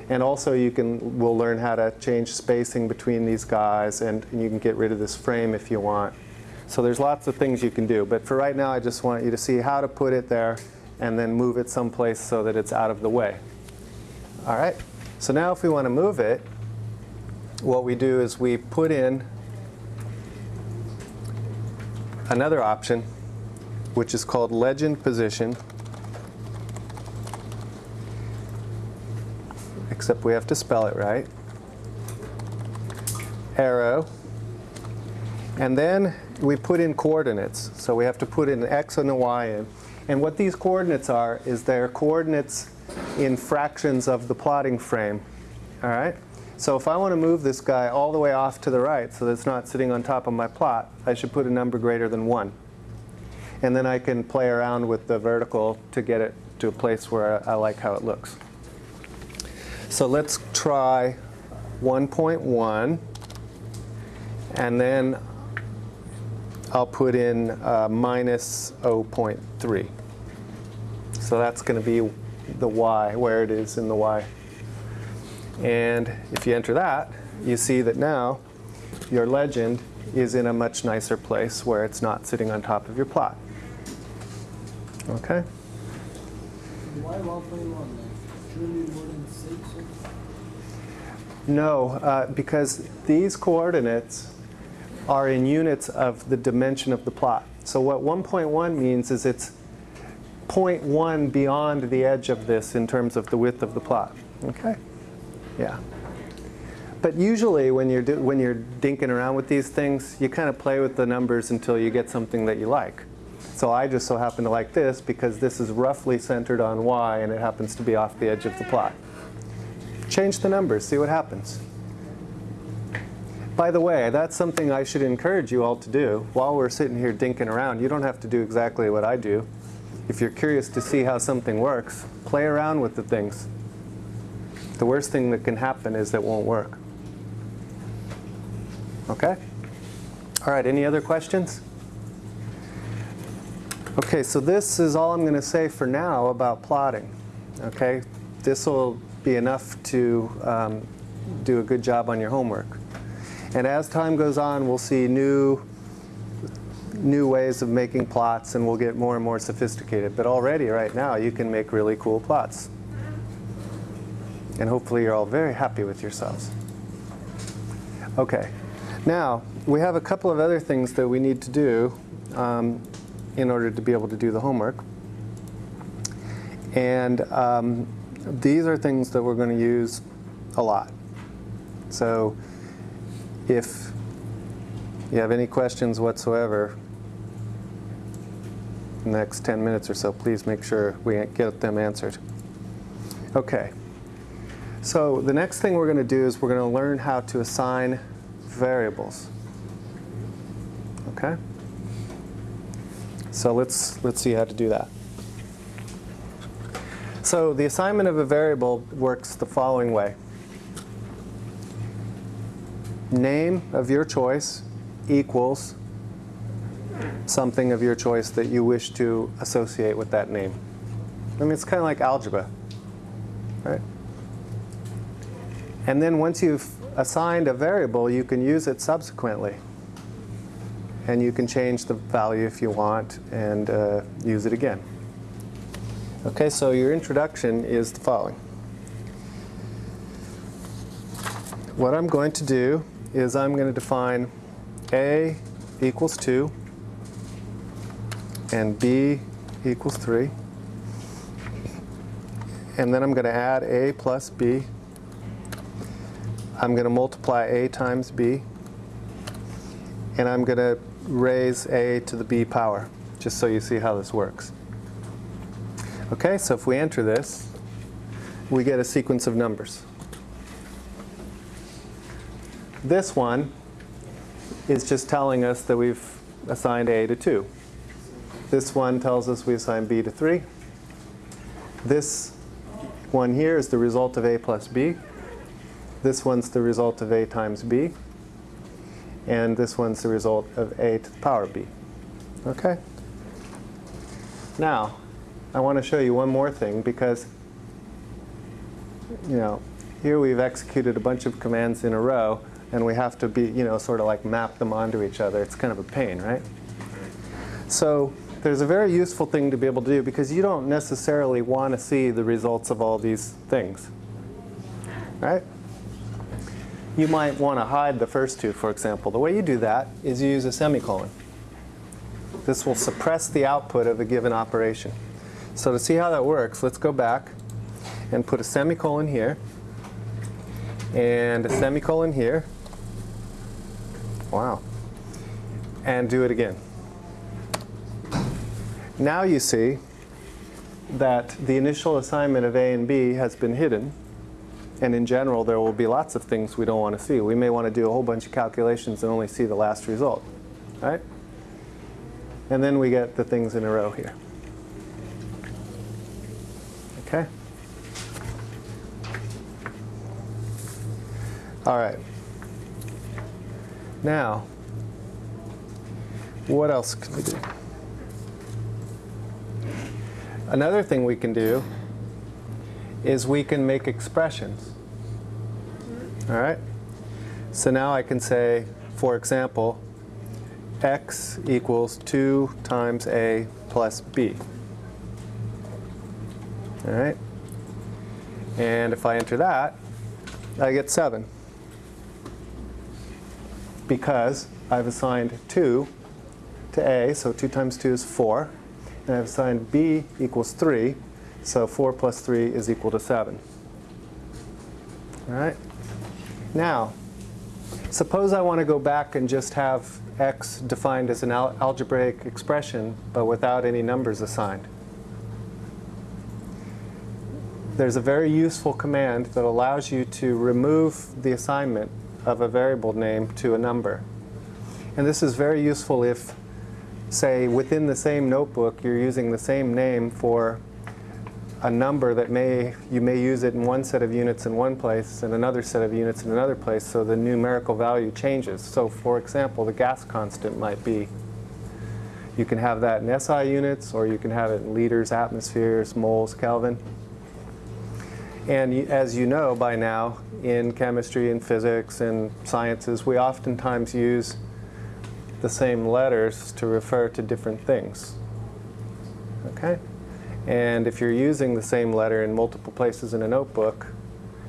And also you can, we'll learn how to change spacing between these guys and, and you can get rid of this frame if you want. So there's lots of things you can do. But for right now, I just want you to see how to put it there and then move it someplace so that it's out of the way. All right, so now if we want to move it, what we do is we put in another option, which is called legend position, except we have to spell it right, arrow, and then we put in coordinates. So we have to put in an x and a y in. And what these coordinates are is they're coordinates in fractions of the plotting frame. All right? So if I want to move this guy all the way off to the right so that it's not sitting on top of my plot, I should put a number greater than 1. And then I can play around with the vertical to get it to a place where I like how it looks. So let's try 1.1. And then I'll put in uh, minus 0.3. So that's going to be the y, where it is in the y. And if you enter that, you see that now your legend is in a much nicer place where it's not sitting on top of your plot. Okay? Why 1.1 then? Shouldn't it be more than 6? No, uh, because these coordinates are in units of the dimension of the plot. So what 1.1 means is it's 0.1 beyond the edge of this in terms of the width of the plot. Okay? Yeah. But usually when you're, when you're dinking around with these things, you kind of play with the numbers until you get something that you like. So I just so happen to like this because this is roughly centered on y and it happens to be off the edge of the plot. Change the numbers, see what happens. By the way, that's something I should encourage you all to do. While we're sitting here dinking around, you don't have to do exactly what I do. If you're curious to see how something works, play around with the things. The worst thing that can happen is it won't work. Okay? All right, any other questions? Okay, so this is all I'm going to say for now about plotting. Okay, this will be enough to um, do a good job on your homework. And as time goes on, we'll see new, new ways of making plots and we'll get more and more sophisticated. But already, right now, you can make really cool plots. And hopefully you're all very happy with yourselves. Okay, now we have a couple of other things that we need to do um, in order to be able to do the homework. And um, these are things that we're going to use a lot. So if you have any questions whatsoever, the next 10 minutes or so, please make sure we get them answered. Okay. So the next thing we're going to do is we're going to learn how to assign variables. Okay? So let's, let's see how to do that. So the assignment of a variable works the following way. Name of your choice equals something of your choice that you wish to associate with that name. I mean, it's kind of like algebra, right? And then once you've assigned a variable, you can use it subsequently. And you can change the value if you want and uh, use it again. Okay, so your introduction is the following. What I'm going to do is I'm going to define a equals 2 and b equals 3. And then I'm going to add a plus b. I'm going to multiply a times b. And I'm going to raise a to the b power, just so you see how this works. Okay, so if we enter this, we get a sequence of numbers. This one is just telling us that we've assigned a to 2. This one tells us we assign b to 3. This one here is the result of a plus b. This one's the result of a times b. And this one's the result of a to the power b. Okay? Now, I want to show you one more thing because, you know, here we've executed a bunch of commands in a row and we have to be, you know, sort of like map them onto each other. It's kind of a pain, right? So there's a very useful thing to be able to do because you don't necessarily want to see the results of all these things, right? You might want to hide the first two, for example. The way you do that is you use a semicolon. This will suppress the output of a given operation. So to see how that works, let's go back and put a semicolon here and a semicolon here. Wow. And do it again. Now you see that the initial assignment of A and B has been hidden. And in general, there will be lots of things we don't want to see. We may want to do a whole bunch of calculations and only see the last result. Right? And then we get the things in a row here. Okay? All right. Now, what else can we do? Another thing we can do is we can make expressions. All right? So now I can say, for example, x equals 2 times a plus b. All right? And if I enter that, I get 7. Because I've assigned 2 to a, so 2 times 2 is 4. And I've assigned b equals 3, so 4 plus 3 is equal to 7. All right? Now, suppose I want to go back and just have x defined as an al algebraic expression, but without any numbers assigned. There's a very useful command that allows you to remove the assignment of a variable name to a number. And this is very useful if, say, within the same notebook, you're using the same name for a number that may, you may use it in one set of units in one place and another set of units in another place, so the numerical value changes. So for example, the gas constant might be, you can have that in SI units, or you can have it in liters, atmospheres, moles, Kelvin. And as you know by now, in chemistry and physics and sciences, we oftentimes use the same letters to refer to different things. Okay? And if you're using the same letter in multiple places in a notebook,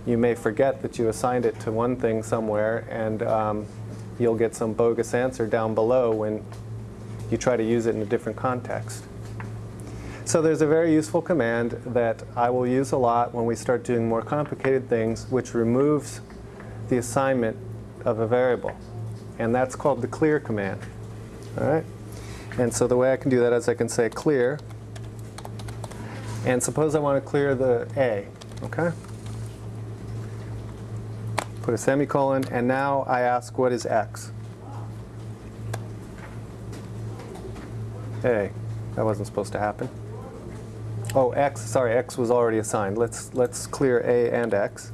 you may forget that you assigned it to one thing somewhere, and um, you'll get some bogus answer down below when you try to use it in a different context. So there's a very useful command that I will use a lot when we start doing more complicated things, which removes the assignment of a variable. And that's called the clear command. All right? And so the way I can do that is I can say clear. And suppose I want to clear the A. Okay? Put a semicolon, and now I ask what is x? A. That wasn't supposed to happen. Oh, x, sorry, x was already assigned. Let's, let's clear a and x.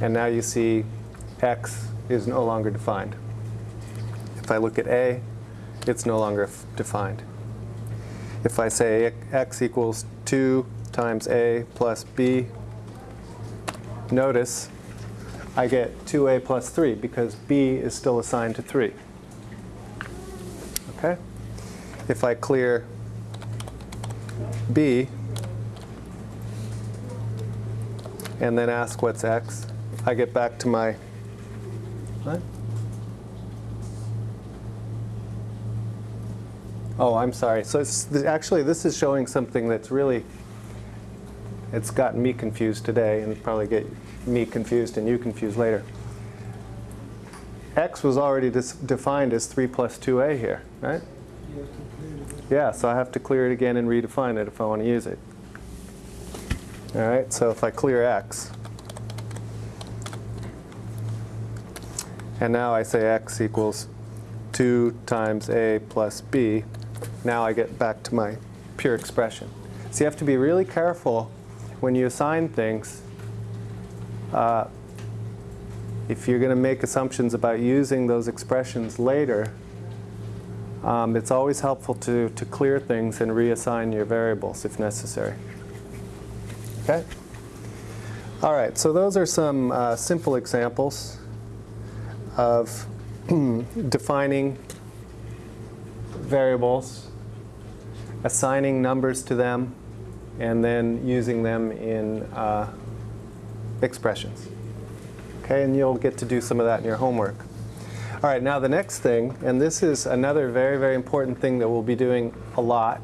And now you see x is no longer defined. If I look at a, it's no longer defined. If I say x equals 2 times a plus b, notice I get 2a plus 3 because b is still assigned to 3. Okay? If I clear b and then ask what's x, I get back to my what? Oh, I'm sorry. So it's, actually, this is showing something that's really, it's gotten me confused today and probably get me confused and you confused later. x was already defined as 3 plus 2a here, right? You have to clear it. Yeah, so I have to clear it again and redefine it if I want to use it. All right, so if I clear x, and now I say x equals 2 times a plus b, now I get back to my pure expression. So you have to be really careful when you assign things. Uh, if you're going to make assumptions about using those expressions later, um, it's always helpful to, to clear things and reassign your variables if necessary. Okay? All right, so those are some uh, simple examples of defining variables, assigning numbers to them, and then using them in uh, expressions. Okay, and you'll get to do some of that in your homework. All right, now the next thing, and this is another very, very important thing that we'll be doing a lot.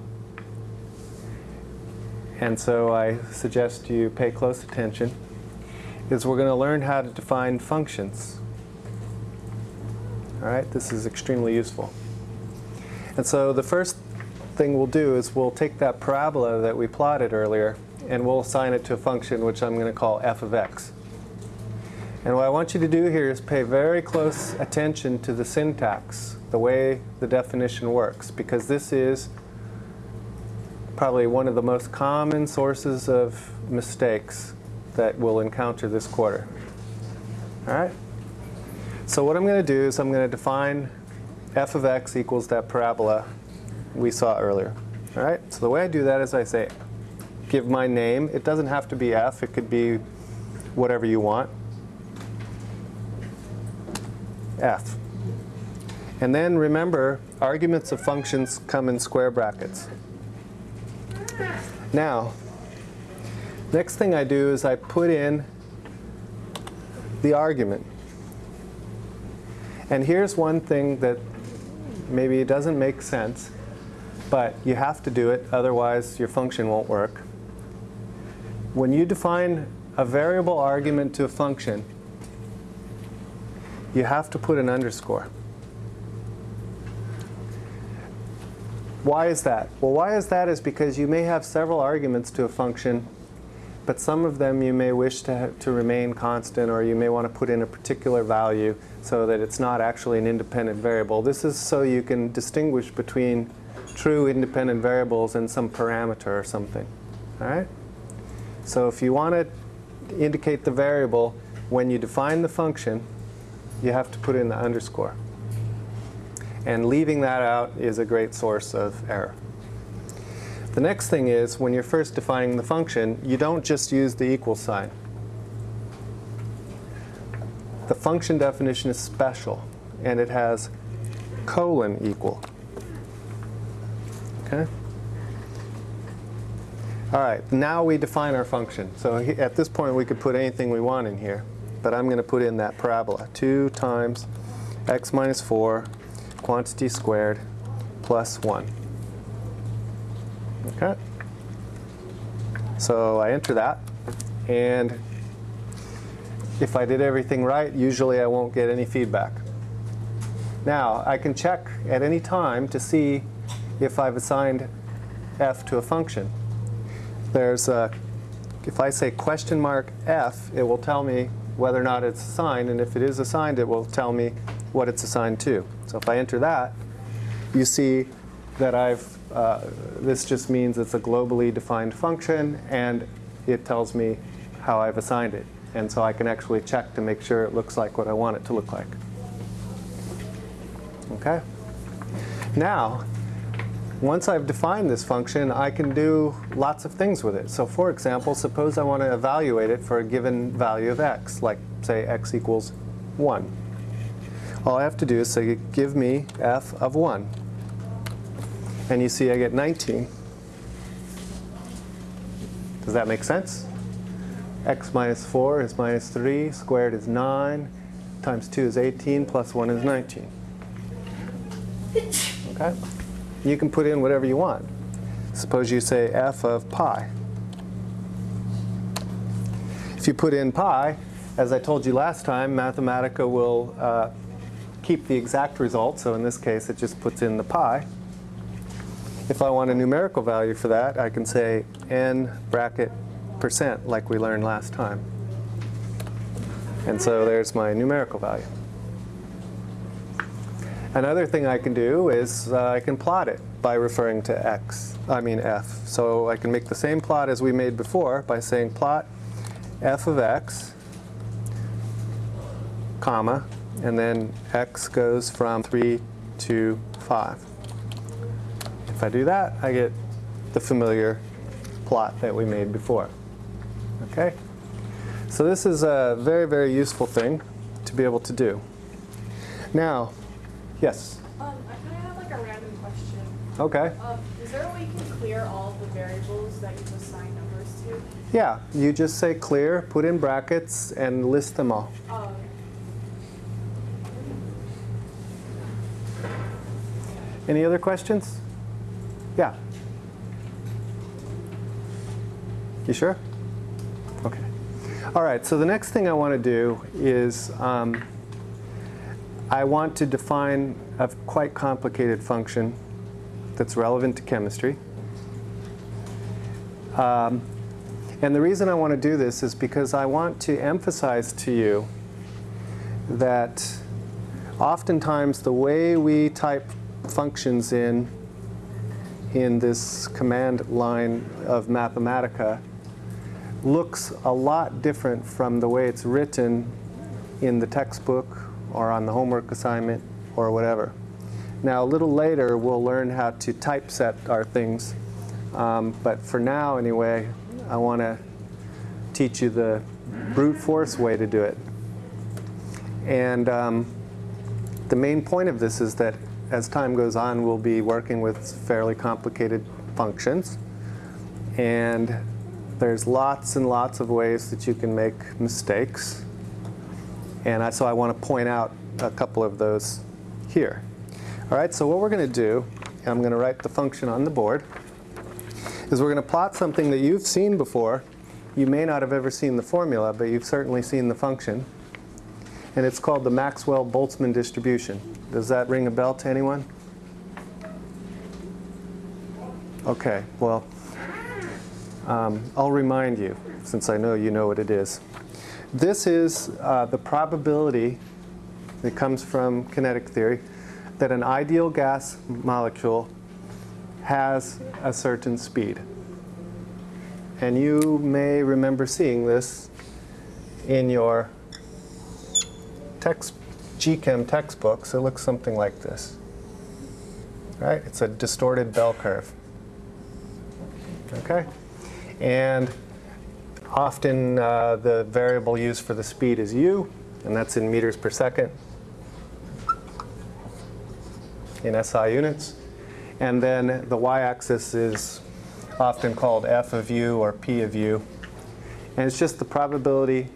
And so I suggest you pay close attention, is we're going to learn how to define functions. All right, this is extremely useful. And so the first thing we'll do is we'll take that parabola that we plotted earlier and we'll assign it to a function which I'm going to call f of x. And what I want you to do here is pay very close attention to the syntax, the way the definition works, because this is probably one of the most common sources of mistakes that we'll encounter this quarter. All right? So what I'm going to do is I'm going to define f of x equals that parabola we saw earlier. All right? So the way I do that is I say, give my name. It doesn't have to be f. It could be whatever you want. f. And then remember, arguments of functions come in square brackets. Now, next thing I do is I put in the argument. And here's one thing that maybe it doesn't make sense, but you have to do it, otherwise your function won't work. when you define a variable argument to a function, you have to put an underscore. Why is that? Well, why is that is because you may have several arguments to a function, but some of them you may wish to, to remain constant, or you may want to put in a particular value so that it's not actually an independent variable. This is so you can distinguish between true independent variables and some parameter or something. All right? So if you want to indicate the variable, when you define the function, you have to put in the underscore. And leaving that out is a great source of error. The next thing is, when you're first defining the function, you don't just use the equal sign. The function definition is special, and it has colon equal. Okay? All right, now we define our function. So at this point, we could put anything we want in here, but I'm going to put in that parabola. 2 times x minus 4 quantity squared plus 1. Okay? So I enter that, and if I did everything right, usually I won't get any feedback. Now, I can check at any time to see if I've assigned f to a function. There's a, if I say question mark f, it will tell me whether or not it's assigned, and if it is assigned, it will tell me what it's assigned to. So if I enter that, you see that I've, uh, this just means it's a globally defined function, and it tells me how I've assigned it. And so I can actually check to make sure it looks like what I want it to look like. Okay? Now, once I've defined this function, I can do lots of things with it. So for example, suppose I want to evaluate it for a given value of x, like say x equals 1. All I have to do is say, give me f of 1. And you see I get 19. Does that make sense? x minus 4 is minus 3, squared is 9, times 2 is 18, plus 1 is 19. Okay? You can put in whatever you want. Suppose you say f of pi. If you put in pi, as I told you last time, Mathematica will uh, keep the exact result. So in this case, it just puts in the pi. If I want a numerical value for that, I can say n bracket percent, like we learned last time. And so there's my numerical value. Another thing I can do is uh, I can plot it by referring to x, I mean f. So I can make the same plot as we made before by saying plot f of x, comma, and then x goes from 3 to 5. If I do that, I get the familiar plot that we made before. Okay? So this is a very, very useful thing to be able to do. Now, yes? Um, I kind of have like a random question. Okay. Um, is there a way you can clear all the variables that you've assigned numbers to? Yeah, you just say clear, put in brackets, and list them all. Oh, okay. Any other questions? Yeah. You sure? Okay. All right, so the next thing I want to do is um, I want to define a quite complicated function that's relevant to chemistry. Um, and the reason I want to do this is because I want to emphasize to you that oftentimes the way we type functions in in this command line of Mathematica looks a lot different from the way it's written in the textbook or on the homework assignment or whatever. Now a little later we'll learn how to typeset our things, um, but for now anyway, I want to teach you the brute force way to do it. And um, the main point of this is that as time goes on, we'll be working with fairly complicated functions. And there's lots and lots of ways that you can make mistakes. And I, so I want to point out a couple of those here. All right, so what we're going to do, and I'm going to write the function on the board, is we're going to plot something that you've seen before you may not have ever seen the formula, but you've certainly seen the function. And it's called the Maxwell-Boltzmann distribution. Does that ring a bell to anyone? Okay, well, um, I'll remind you, since I know you know what it is. This is uh, the probability that comes from kinetic theory that an ideal gas molecule has a certain speed. And you may remember seeing this in your text, GChem textbooks. It looks something like this. Right? It's a distorted bell curve. Okay? And often uh, the variable used for the speed is u, and that's in meters per second in SI units. And then the y-axis is often called f of u or p of u. And it's just the probability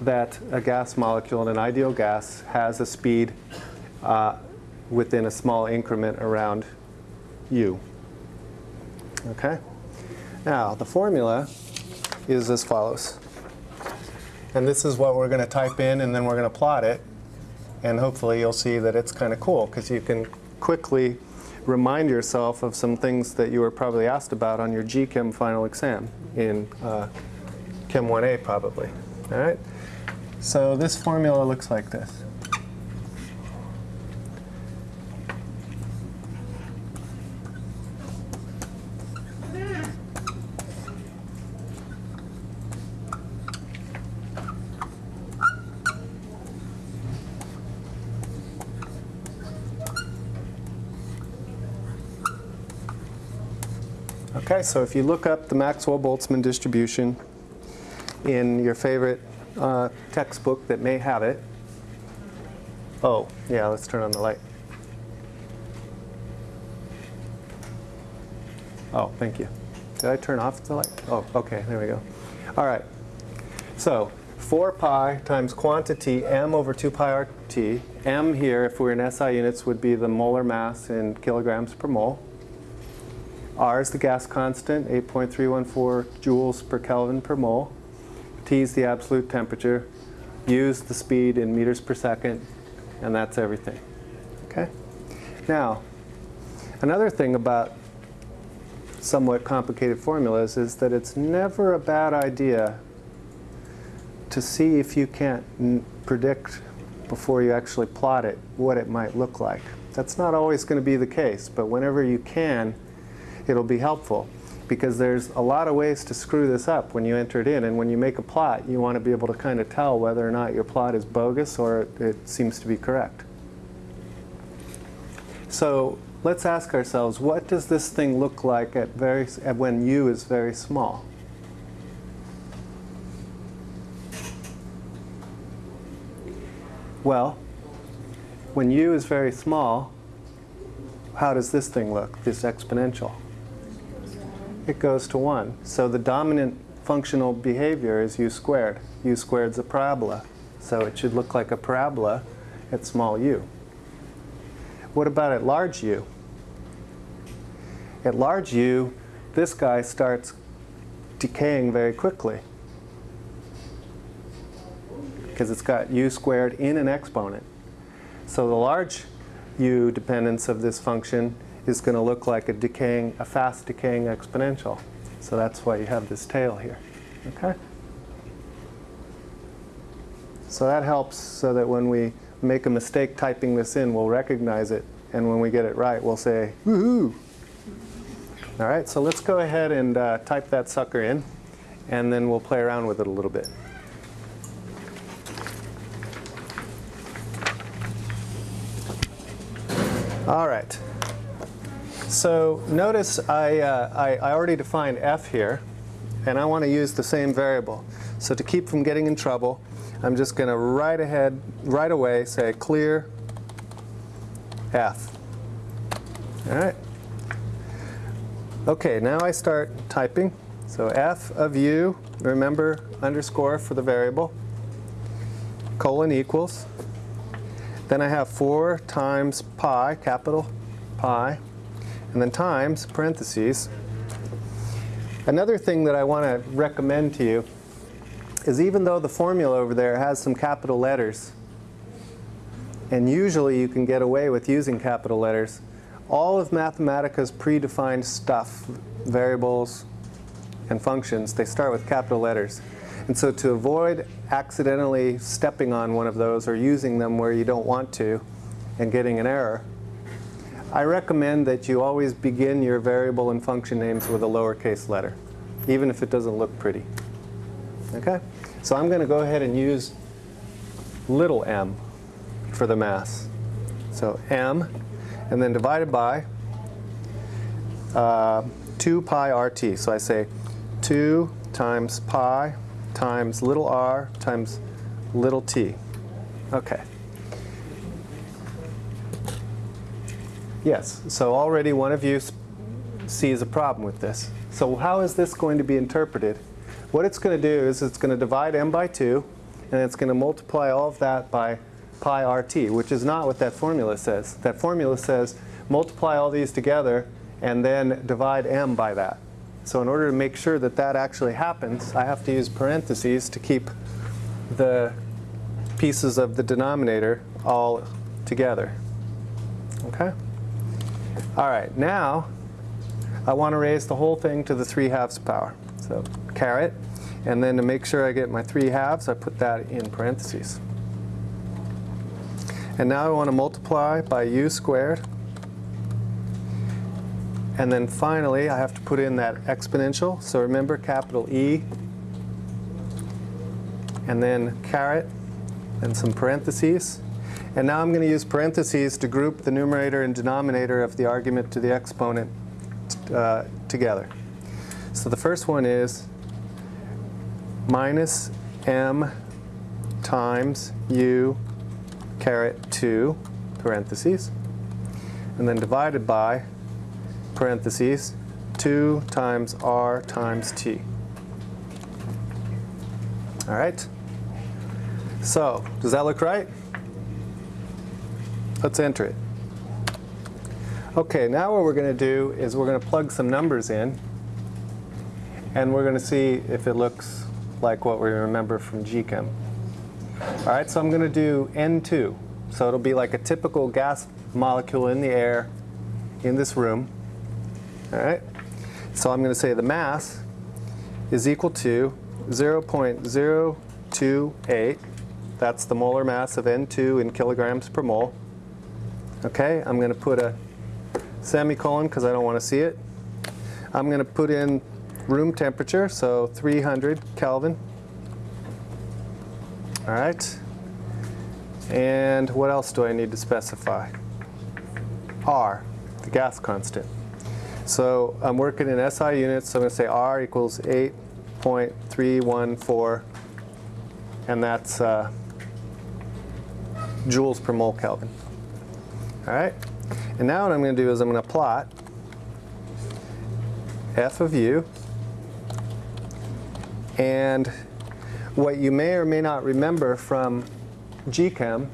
that a gas molecule in an ideal gas has a speed uh, within a small increment around u. Okay? Now, the formula is as follows. And this is what we're going to type in, and then we're going to plot it. And hopefully you'll see that it's kind of cool, because you can quickly remind yourself of some things that you were probably asked about on your GChem final exam in uh, Chem 1A probably. All right? So this formula looks like this. Okay, so if you look up the Maxwell-Boltzmann distribution in your favorite uh, textbook that may have it. Oh, yeah, let's turn on the light. Oh, thank you. Did I turn off the light? Oh, okay, there we go. All right. So 4 pi times quantity m over 2 pi RT. m here, if we're in SI units, would be the molar mass in kilograms per mole. R is the gas constant, 8.314 joules per Kelvin per mole. Is the absolute temperature. U is the speed in meters per second, and that's everything. Okay? Now, another thing about somewhat complicated formulas is that it's never a bad idea to see if you can't predict before you actually plot it what it might look like. That's not always going to be the case, but whenever you can, it'll be helpful because there's a lot of ways to screw this up when you enter it in. And when you make a plot, you want to be able to kind of tell whether or not your plot is bogus or it seems to be correct. So let's ask ourselves, what does this thing look like at very, at when u is very small? Well, when u is very small, how does this thing look, this exponential? It goes to 1. So the dominant functional behavior is u squared. u squared is a parabola. So it should look like a parabola at small u. What about at large u? At large u, this guy starts decaying very quickly because it's got u squared in an exponent. So the large u dependence of this function is going to look like a decaying, a fast decaying exponential. So that's why you have this tail here. Okay? So that helps so that when we make a mistake typing this in, we'll recognize it. And when we get it right, we'll say, woohoo! All right, so let's go ahead and uh, type that sucker in, and then we'll play around with it a little bit. All right. So notice I, uh, I, I, already defined f here, and I want to use the same variable. So to keep from getting in trouble, I'm just going to right ahead, right away say clear f. All right. Okay, now I start typing. So f of u, remember underscore for the variable, colon equals. Then I have 4 times pi, capital pi, and then times, parentheses, Another thing that I want to recommend to you is even though the formula over there has some capital letters, and usually you can get away with using capital letters, all of Mathematica's predefined stuff, variables and functions, they start with capital letters. And so to avoid accidentally stepping on one of those or using them where you don't want to and getting an error, I recommend that you always begin your variable and function names with a lowercase letter, even if it doesn't look pretty. Okay? So I'm going to go ahead and use little m for the mass. So m, and then divided by uh, 2 pi rt. So I say 2 times pi times little r times little t. Okay. Yes, so already one of you sees a problem with this. So how is this going to be interpreted? What it's going to do is it's going to divide m by 2, and it's going to multiply all of that by pi rt, which is not what that formula says. That formula says multiply all these together and then divide m by that. So in order to make sure that that actually happens, I have to use parentheses to keep the pieces of the denominator all together. Okay? All right, now I want to raise the whole thing to the 3 halves power. So caret, and then to make sure I get my 3 halves, I put that in parentheses. And now I want to multiply by u squared. And then finally, I have to put in that exponential. So remember capital E, and then caret, and some parentheses. And now I'm going to use parentheses to group the numerator and denominator of the argument to the exponent uh, together. So the first one is minus m times u caret 2 parentheses, and then divided by parentheses 2 times r times t. All right? So, does that look right? Let's enter it. Okay, now what we're going to do is we're going to plug some numbers in, and we're going to see if it looks like what we remember from GChem. All right, so I'm going to do N2. So it'll be like a typical gas molecule in the air in this room. All right, so I'm going to say the mass is equal to 0.028. That's the molar mass of N2 in kilograms per mole. Okay, I'm going to put a semicolon because I don't want to see it. I'm going to put in room temperature, so 300 Kelvin. All right. And what else do I need to specify? R, the gas constant. So I'm working in SI units, so I'm going to say R equals 8.314, and that's uh, joules per mole Kelvin. All right? And now what I'm going to do is I'm going to plot f of u. And what you may or may not remember from GChem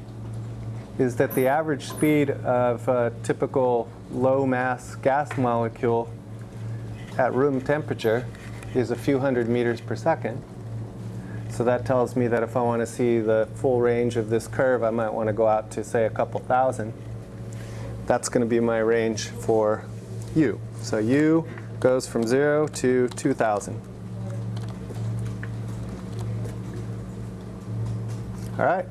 is that the average speed of a typical low mass gas molecule at room temperature is a few hundred meters per second. So that tells me that if I want to see the full range of this curve, I might want to go out to say a couple thousand. That's going to be my range for u. So u goes from 0 to 2,000. All right,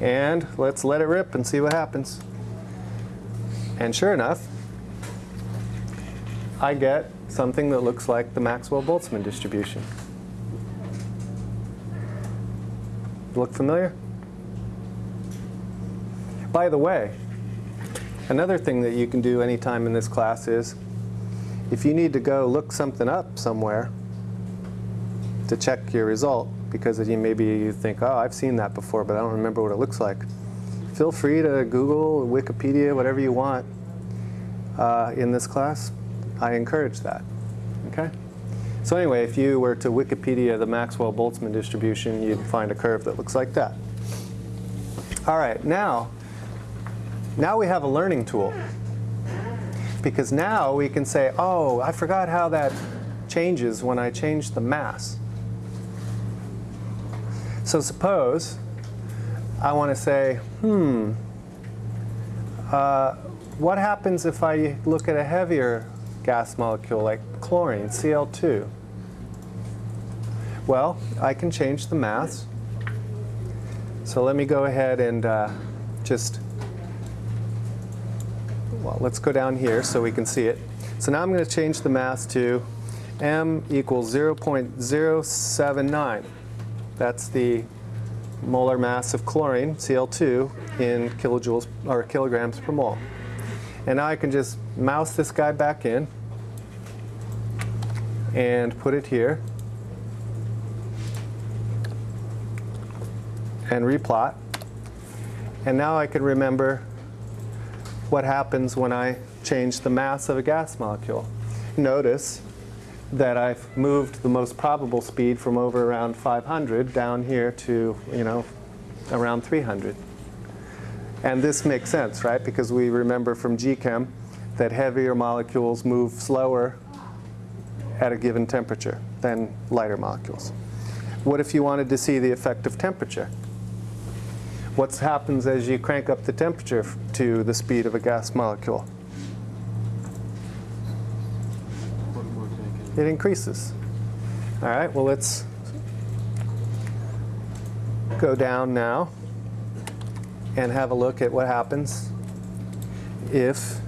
and let's let it rip and see what happens. And sure enough, I get something that looks like the Maxwell-Boltzmann distribution. Look familiar? By the way, another thing that you can do anytime in this class is if you need to go look something up somewhere to check your result, because you maybe you think, oh, I've seen that before, but I don't remember what it looks like. Feel free to Google, Wikipedia, whatever you want uh, in this class. I encourage that. Okay. So anyway, if you were to Wikipedia the Maxwell-Boltzmann distribution, you'd find a curve that looks like that. All right, now, now we have a learning tool. Because now we can say, oh, I forgot how that changes when I change the mass. So suppose I want to say, hmm, uh, what happens if I look at a heavier gas molecule like chlorine, Cl2? Well, I can change the mass. So let me go ahead and uh, just, well, let's go down here so we can see it. So now I'm going to change the mass to m equals 0.079. That's the molar mass of chlorine, Cl2, in kilojoules or kilograms per mole. And now I can just mouse this guy back in and put it here and replot. And now I can remember what happens when I change the mass of a gas molecule. Notice that I've moved the most probable speed from over around 500 down here to, you know, around 300. And this makes sense, right? Because we remember from GChem that heavier molecules move slower at a given temperature than lighter molecules. What if you wanted to see the effect of temperature? What happens as you crank up the temperature to the speed of a gas molecule? It increases. All right, well, let's go down now and have a look at what happens if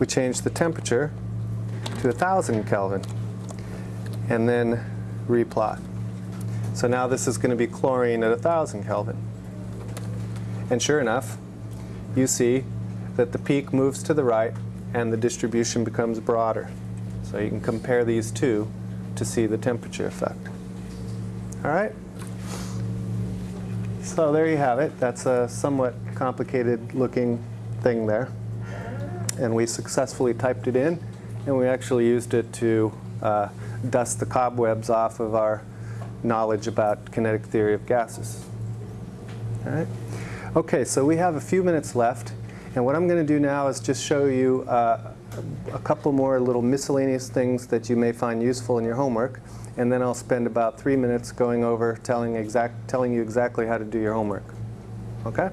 we change the temperature to 1000 Kelvin and then replot. So now this is going to be chlorine at 1000 Kelvin. And sure enough, you see that the peak moves to the right and the distribution becomes broader. So you can compare these two to see the temperature effect. All right? So there you have it. That's a somewhat complicated looking thing there. And we successfully typed it in, and we actually used it to uh, dust the cobwebs off of our knowledge about kinetic theory of gases. All right? Okay, so we have a few minutes left, and what I'm going to do now is just show you uh, a couple more little miscellaneous things that you may find useful in your homework, and then I'll spend about three minutes going over telling, exact, telling you exactly how to do your homework. Okay?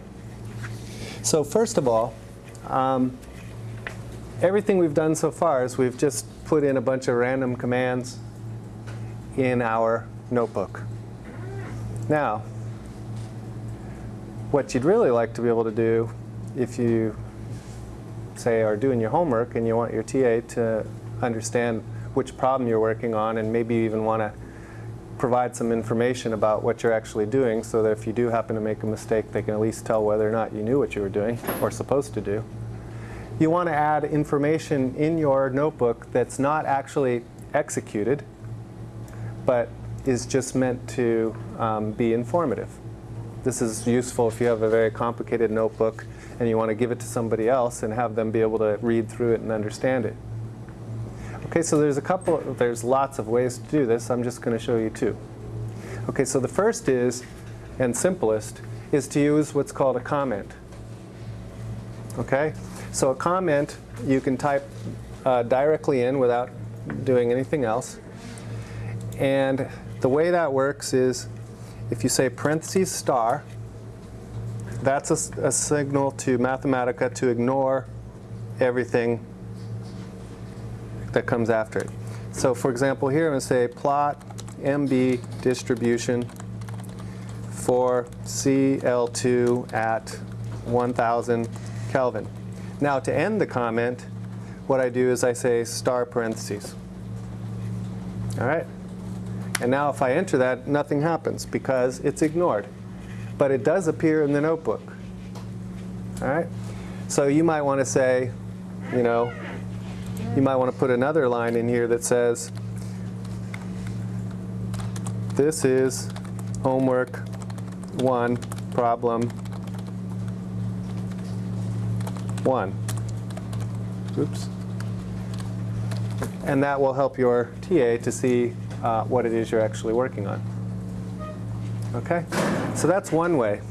So first of all, um, everything we've done so far is we've just put in a bunch of random commands in our notebook. Now, what you'd really like to be able to do if you say are doing your homework and you want your TA to understand which problem you're working on and maybe you even want to provide some information about what you're actually doing so that if you do happen to make a mistake they can at least tell whether or not you knew what you were doing or supposed to do. You want to add information in your notebook that's not actually executed but is just meant to um, be informative. This is useful if you have a very complicated notebook and you want to give it to somebody else and have them be able to read through it and understand it. Okay, so there's a couple, there's lots of ways to do this. I'm just going to show you two. Okay, so the first is, and simplest, is to use what's called a comment. Okay, so a comment you can type uh, directly in without doing anything else. And the way that works is if you say parentheses star, that's a, a, signal to Mathematica to ignore everything that comes after it. So for example, here I'm going to say plot MB distribution for CL2 at 1000 Kelvin. Now to end the comment, what I do is I say star parentheses. All right? And now if I enter that, nothing happens because it's ignored. But it does appear in the notebook. All right? So you might want to say, you know, you might want to put another line in here that says, this is homework one, problem one. Oops. And that will help your TA to see uh, what it is you're actually working on. Okay? So that's one way.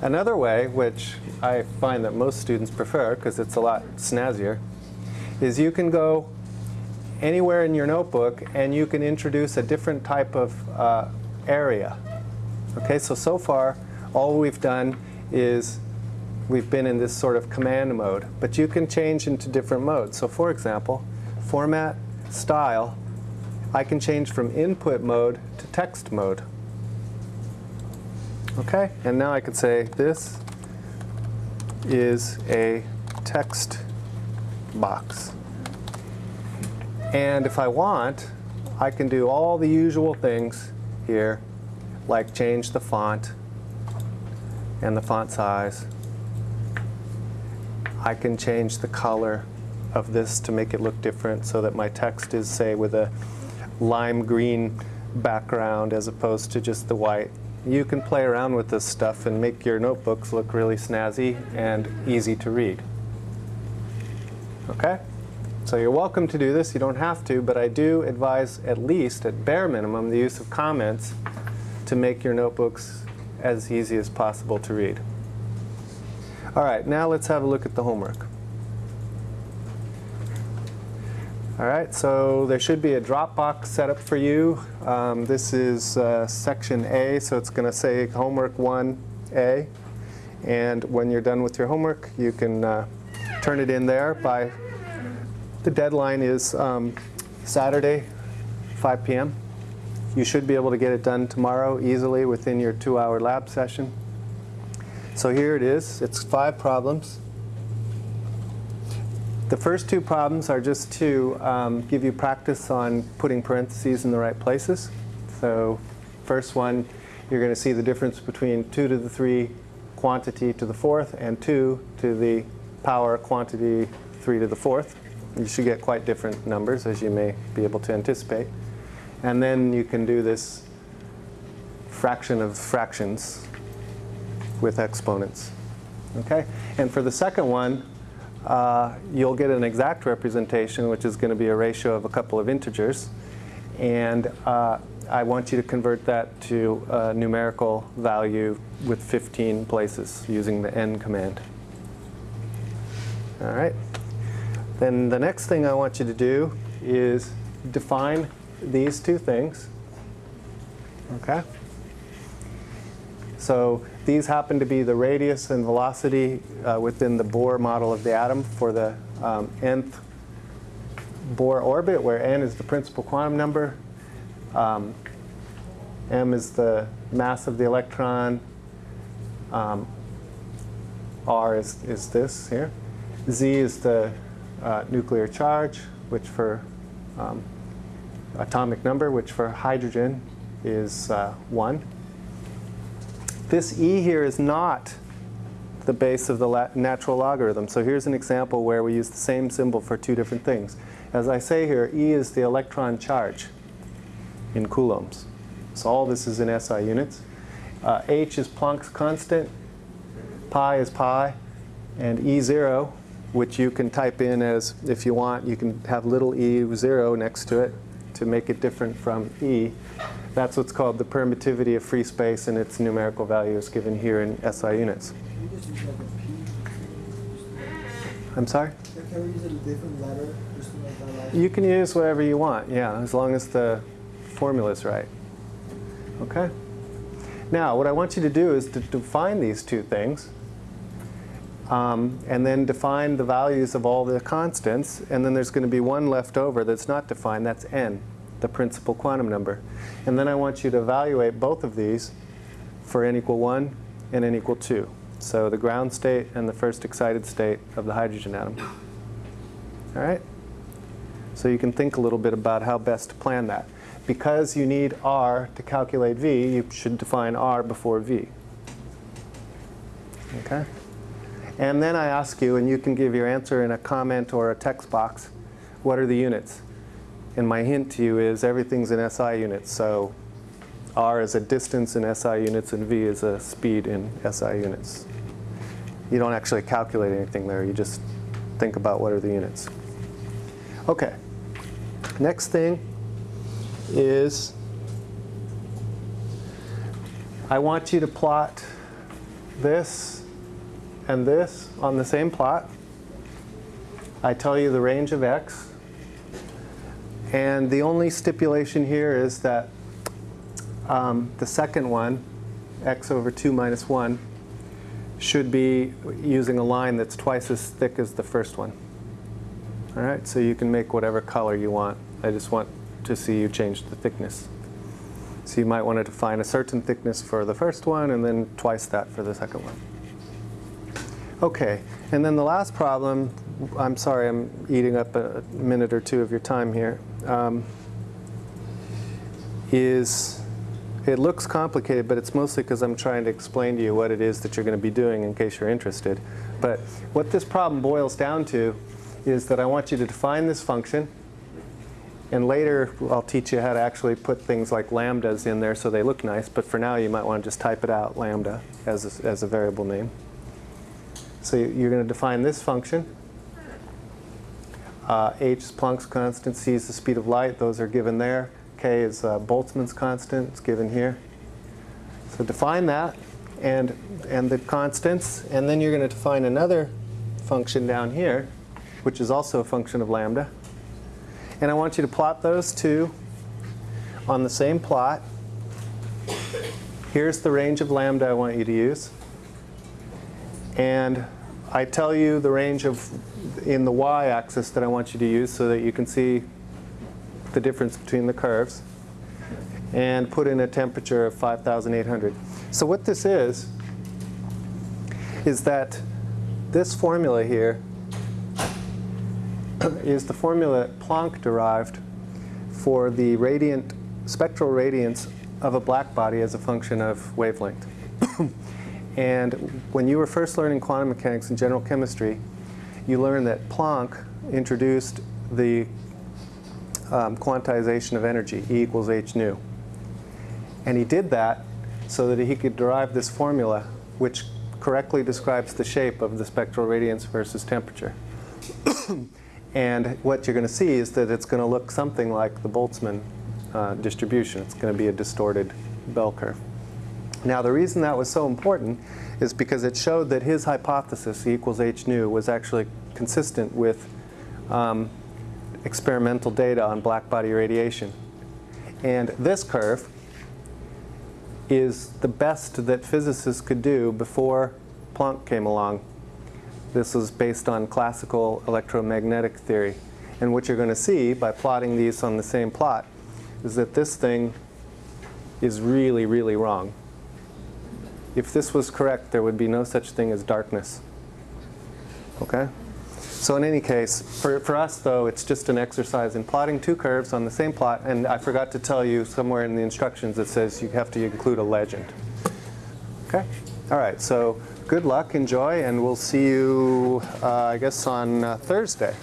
Another way, which I find that most students prefer because it's a lot snazzier, is you can go anywhere in your notebook and you can introduce a different type of uh, area. Okay, so so far all we've done is we've been in this sort of command mode, but you can change into different modes. So for example, format, style, I can change from input mode to text mode. Okay, and now I could say this is a text box. And if I want, I can do all the usual things here, like change the font and the font size. I can change the color of this to make it look different so that my text is, say, with a lime green background as opposed to just the white. You can play around with this stuff and make your notebooks look really snazzy and easy to read. Okay? So you're welcome to do this. You don't have to, but I do advise at least, at bare minimum, the use of comments to make your notebooks as easy as possible to read. All right, now let's have a look at the homework. All right, so there should be a Dropbox set up for you. Um, this is uh, section A, so it's going to say homework 1A. And when you're done with your homework, you can uh, turn it in there by, the deadline is um, Saturday, 5 p.m. You should be able to get it done tomorrow easily within your two-hour lab session. So here it is. It's five problems. The first two problems are just to um, give you practice on putting parentheses in the right places. So first one, you're going to see the difference between 2 to the 3 quantity to the fourth and 2 to the power quantity 3 to the fourth. You should get quite different numbers, as you may be able to anticipate. And then you can do this fraction of fractions with exponents. Okay? And for the second one, uh, you'll get an exact representation, which is going to be a ratio of a couple of integers. And uh, I want you to convert that to a numerical value with 15 places using the n command. All right. Then the next thing I want you to do is define these two things. Okay? So these happen to be the radius and velocity uh, within the Bohr model of the atom for the um, nth Bohr orbit, where n is the principal quantum number, um, m is the mass of the electron, um, r is, is this here, z is the uh, nuclear charge, which for um, atomic number, which for hydrogen is uh, 1. This e here is not the base of the natural logarithm. So here's an example where we use the same symbol for two different things. As I say here, e is the electron charge in coulombs. So all this is in SI units. Uh, h is Planck's constant, pi is pi, and E0, which you can type in as, if you want, you can have little e0 next to it to make it different from E. That's what's called the permittivity of free space, and its numerical value is given here in SI units. I'm sorry? Can we use a different letter? You can use whatever you want, yeah, as long as the formula's right. Okay? Now, what I want you to do is to define these two things, um, and then define the values of all the constants, and then there's going to be one left over that's not defined, that's n, the principal quantum number. And then I want you to evaluate both of these for n equal 1 and n equal 2. So the ground state and the first excited state of the hydrogen atom. All right? So you can think a little bit about how best to plan that. Because you need r to calculate v, you should define r before v. Okay? And then I ask you, and you can give your answer in a comment or a text box, what are the units? And my hint to you is everything's in SI units. So r is a distance in SI units and v is a speed in SI units. You don't actually calculate anything there. You just think about what are the units. Okay. Next thing is I want you to plot this and this on the same plot. I tell you the range of x. And the only stipulation here is that um, the second one, x over 2 minus 1, should be using a line that's twice as thick as the first one. All right, so you can make whatever color you want. I just want to see you change the thickness. So you might want to define a certain thickness for the first one and then twice that for the second one. Okay, and then the last problem, I'm sorry I'm eating up a minute or two of your time here, um, is it looks complicated, but it's mostly because I'm trying to explain to you what it is that you're going to be doing in case you're interested. But what this problem boils down to is that I want you to define this function, and later I'll teach you how to actually put things like lambdas in there so they look nice, but for now you might want to just type it out, lambda, as a, as a variable name. So you're going to define this function. Uh, h is Planck's constant, c is the speed of light, those are given there. k is uh, Boltzmann's constant, it's given here. So define that and, and the constants, and then you're going to define another function down here, which is also a function of lambda. And I want you to plot those two on the same plot. Here's the range of lambda I want you to use. And I tell you the range of in the y-axis that I want you to use so that you can see the difference between the curves. And put in a temperature of 5,800. So what this is, is that this formula here is the formula Planck derived for the radiant, spectral radiance of a black body as a function of wavelength. and when you were first learning quantum mechanics and general chemistry, you learn that Planck introduced the um, quantization of energy, E equals h nu. And he did that so that he could derive this formula which correctly describes the shape of the spectral radiance versus temperature. And what you're going to see is that it's going to look something like the Boltzmann uh, distribution. It's going to be a distorted bell curve. Now the reason that was so important is because it showed that his hypothesis, E equals h nu, was actually consistent with um, experimental data on black body radiation. And this curve is the best that physicists could do before Planck came along this was based on classical electromagnetic theory. And what you're going to see by plotting these on the same plot is that this thing is really, really wrong. If this was correct, there would be no such thing as darkness. Okay? So in any case, for, for us though, it's just an exercise in plotting two curves on the same plot. And I forgot to tell you somewhere in the instructions it says you have to include a legend. Okay? All right, so good luck, enjoy, and we'll see you, uh, I guess, on uh, Thursday.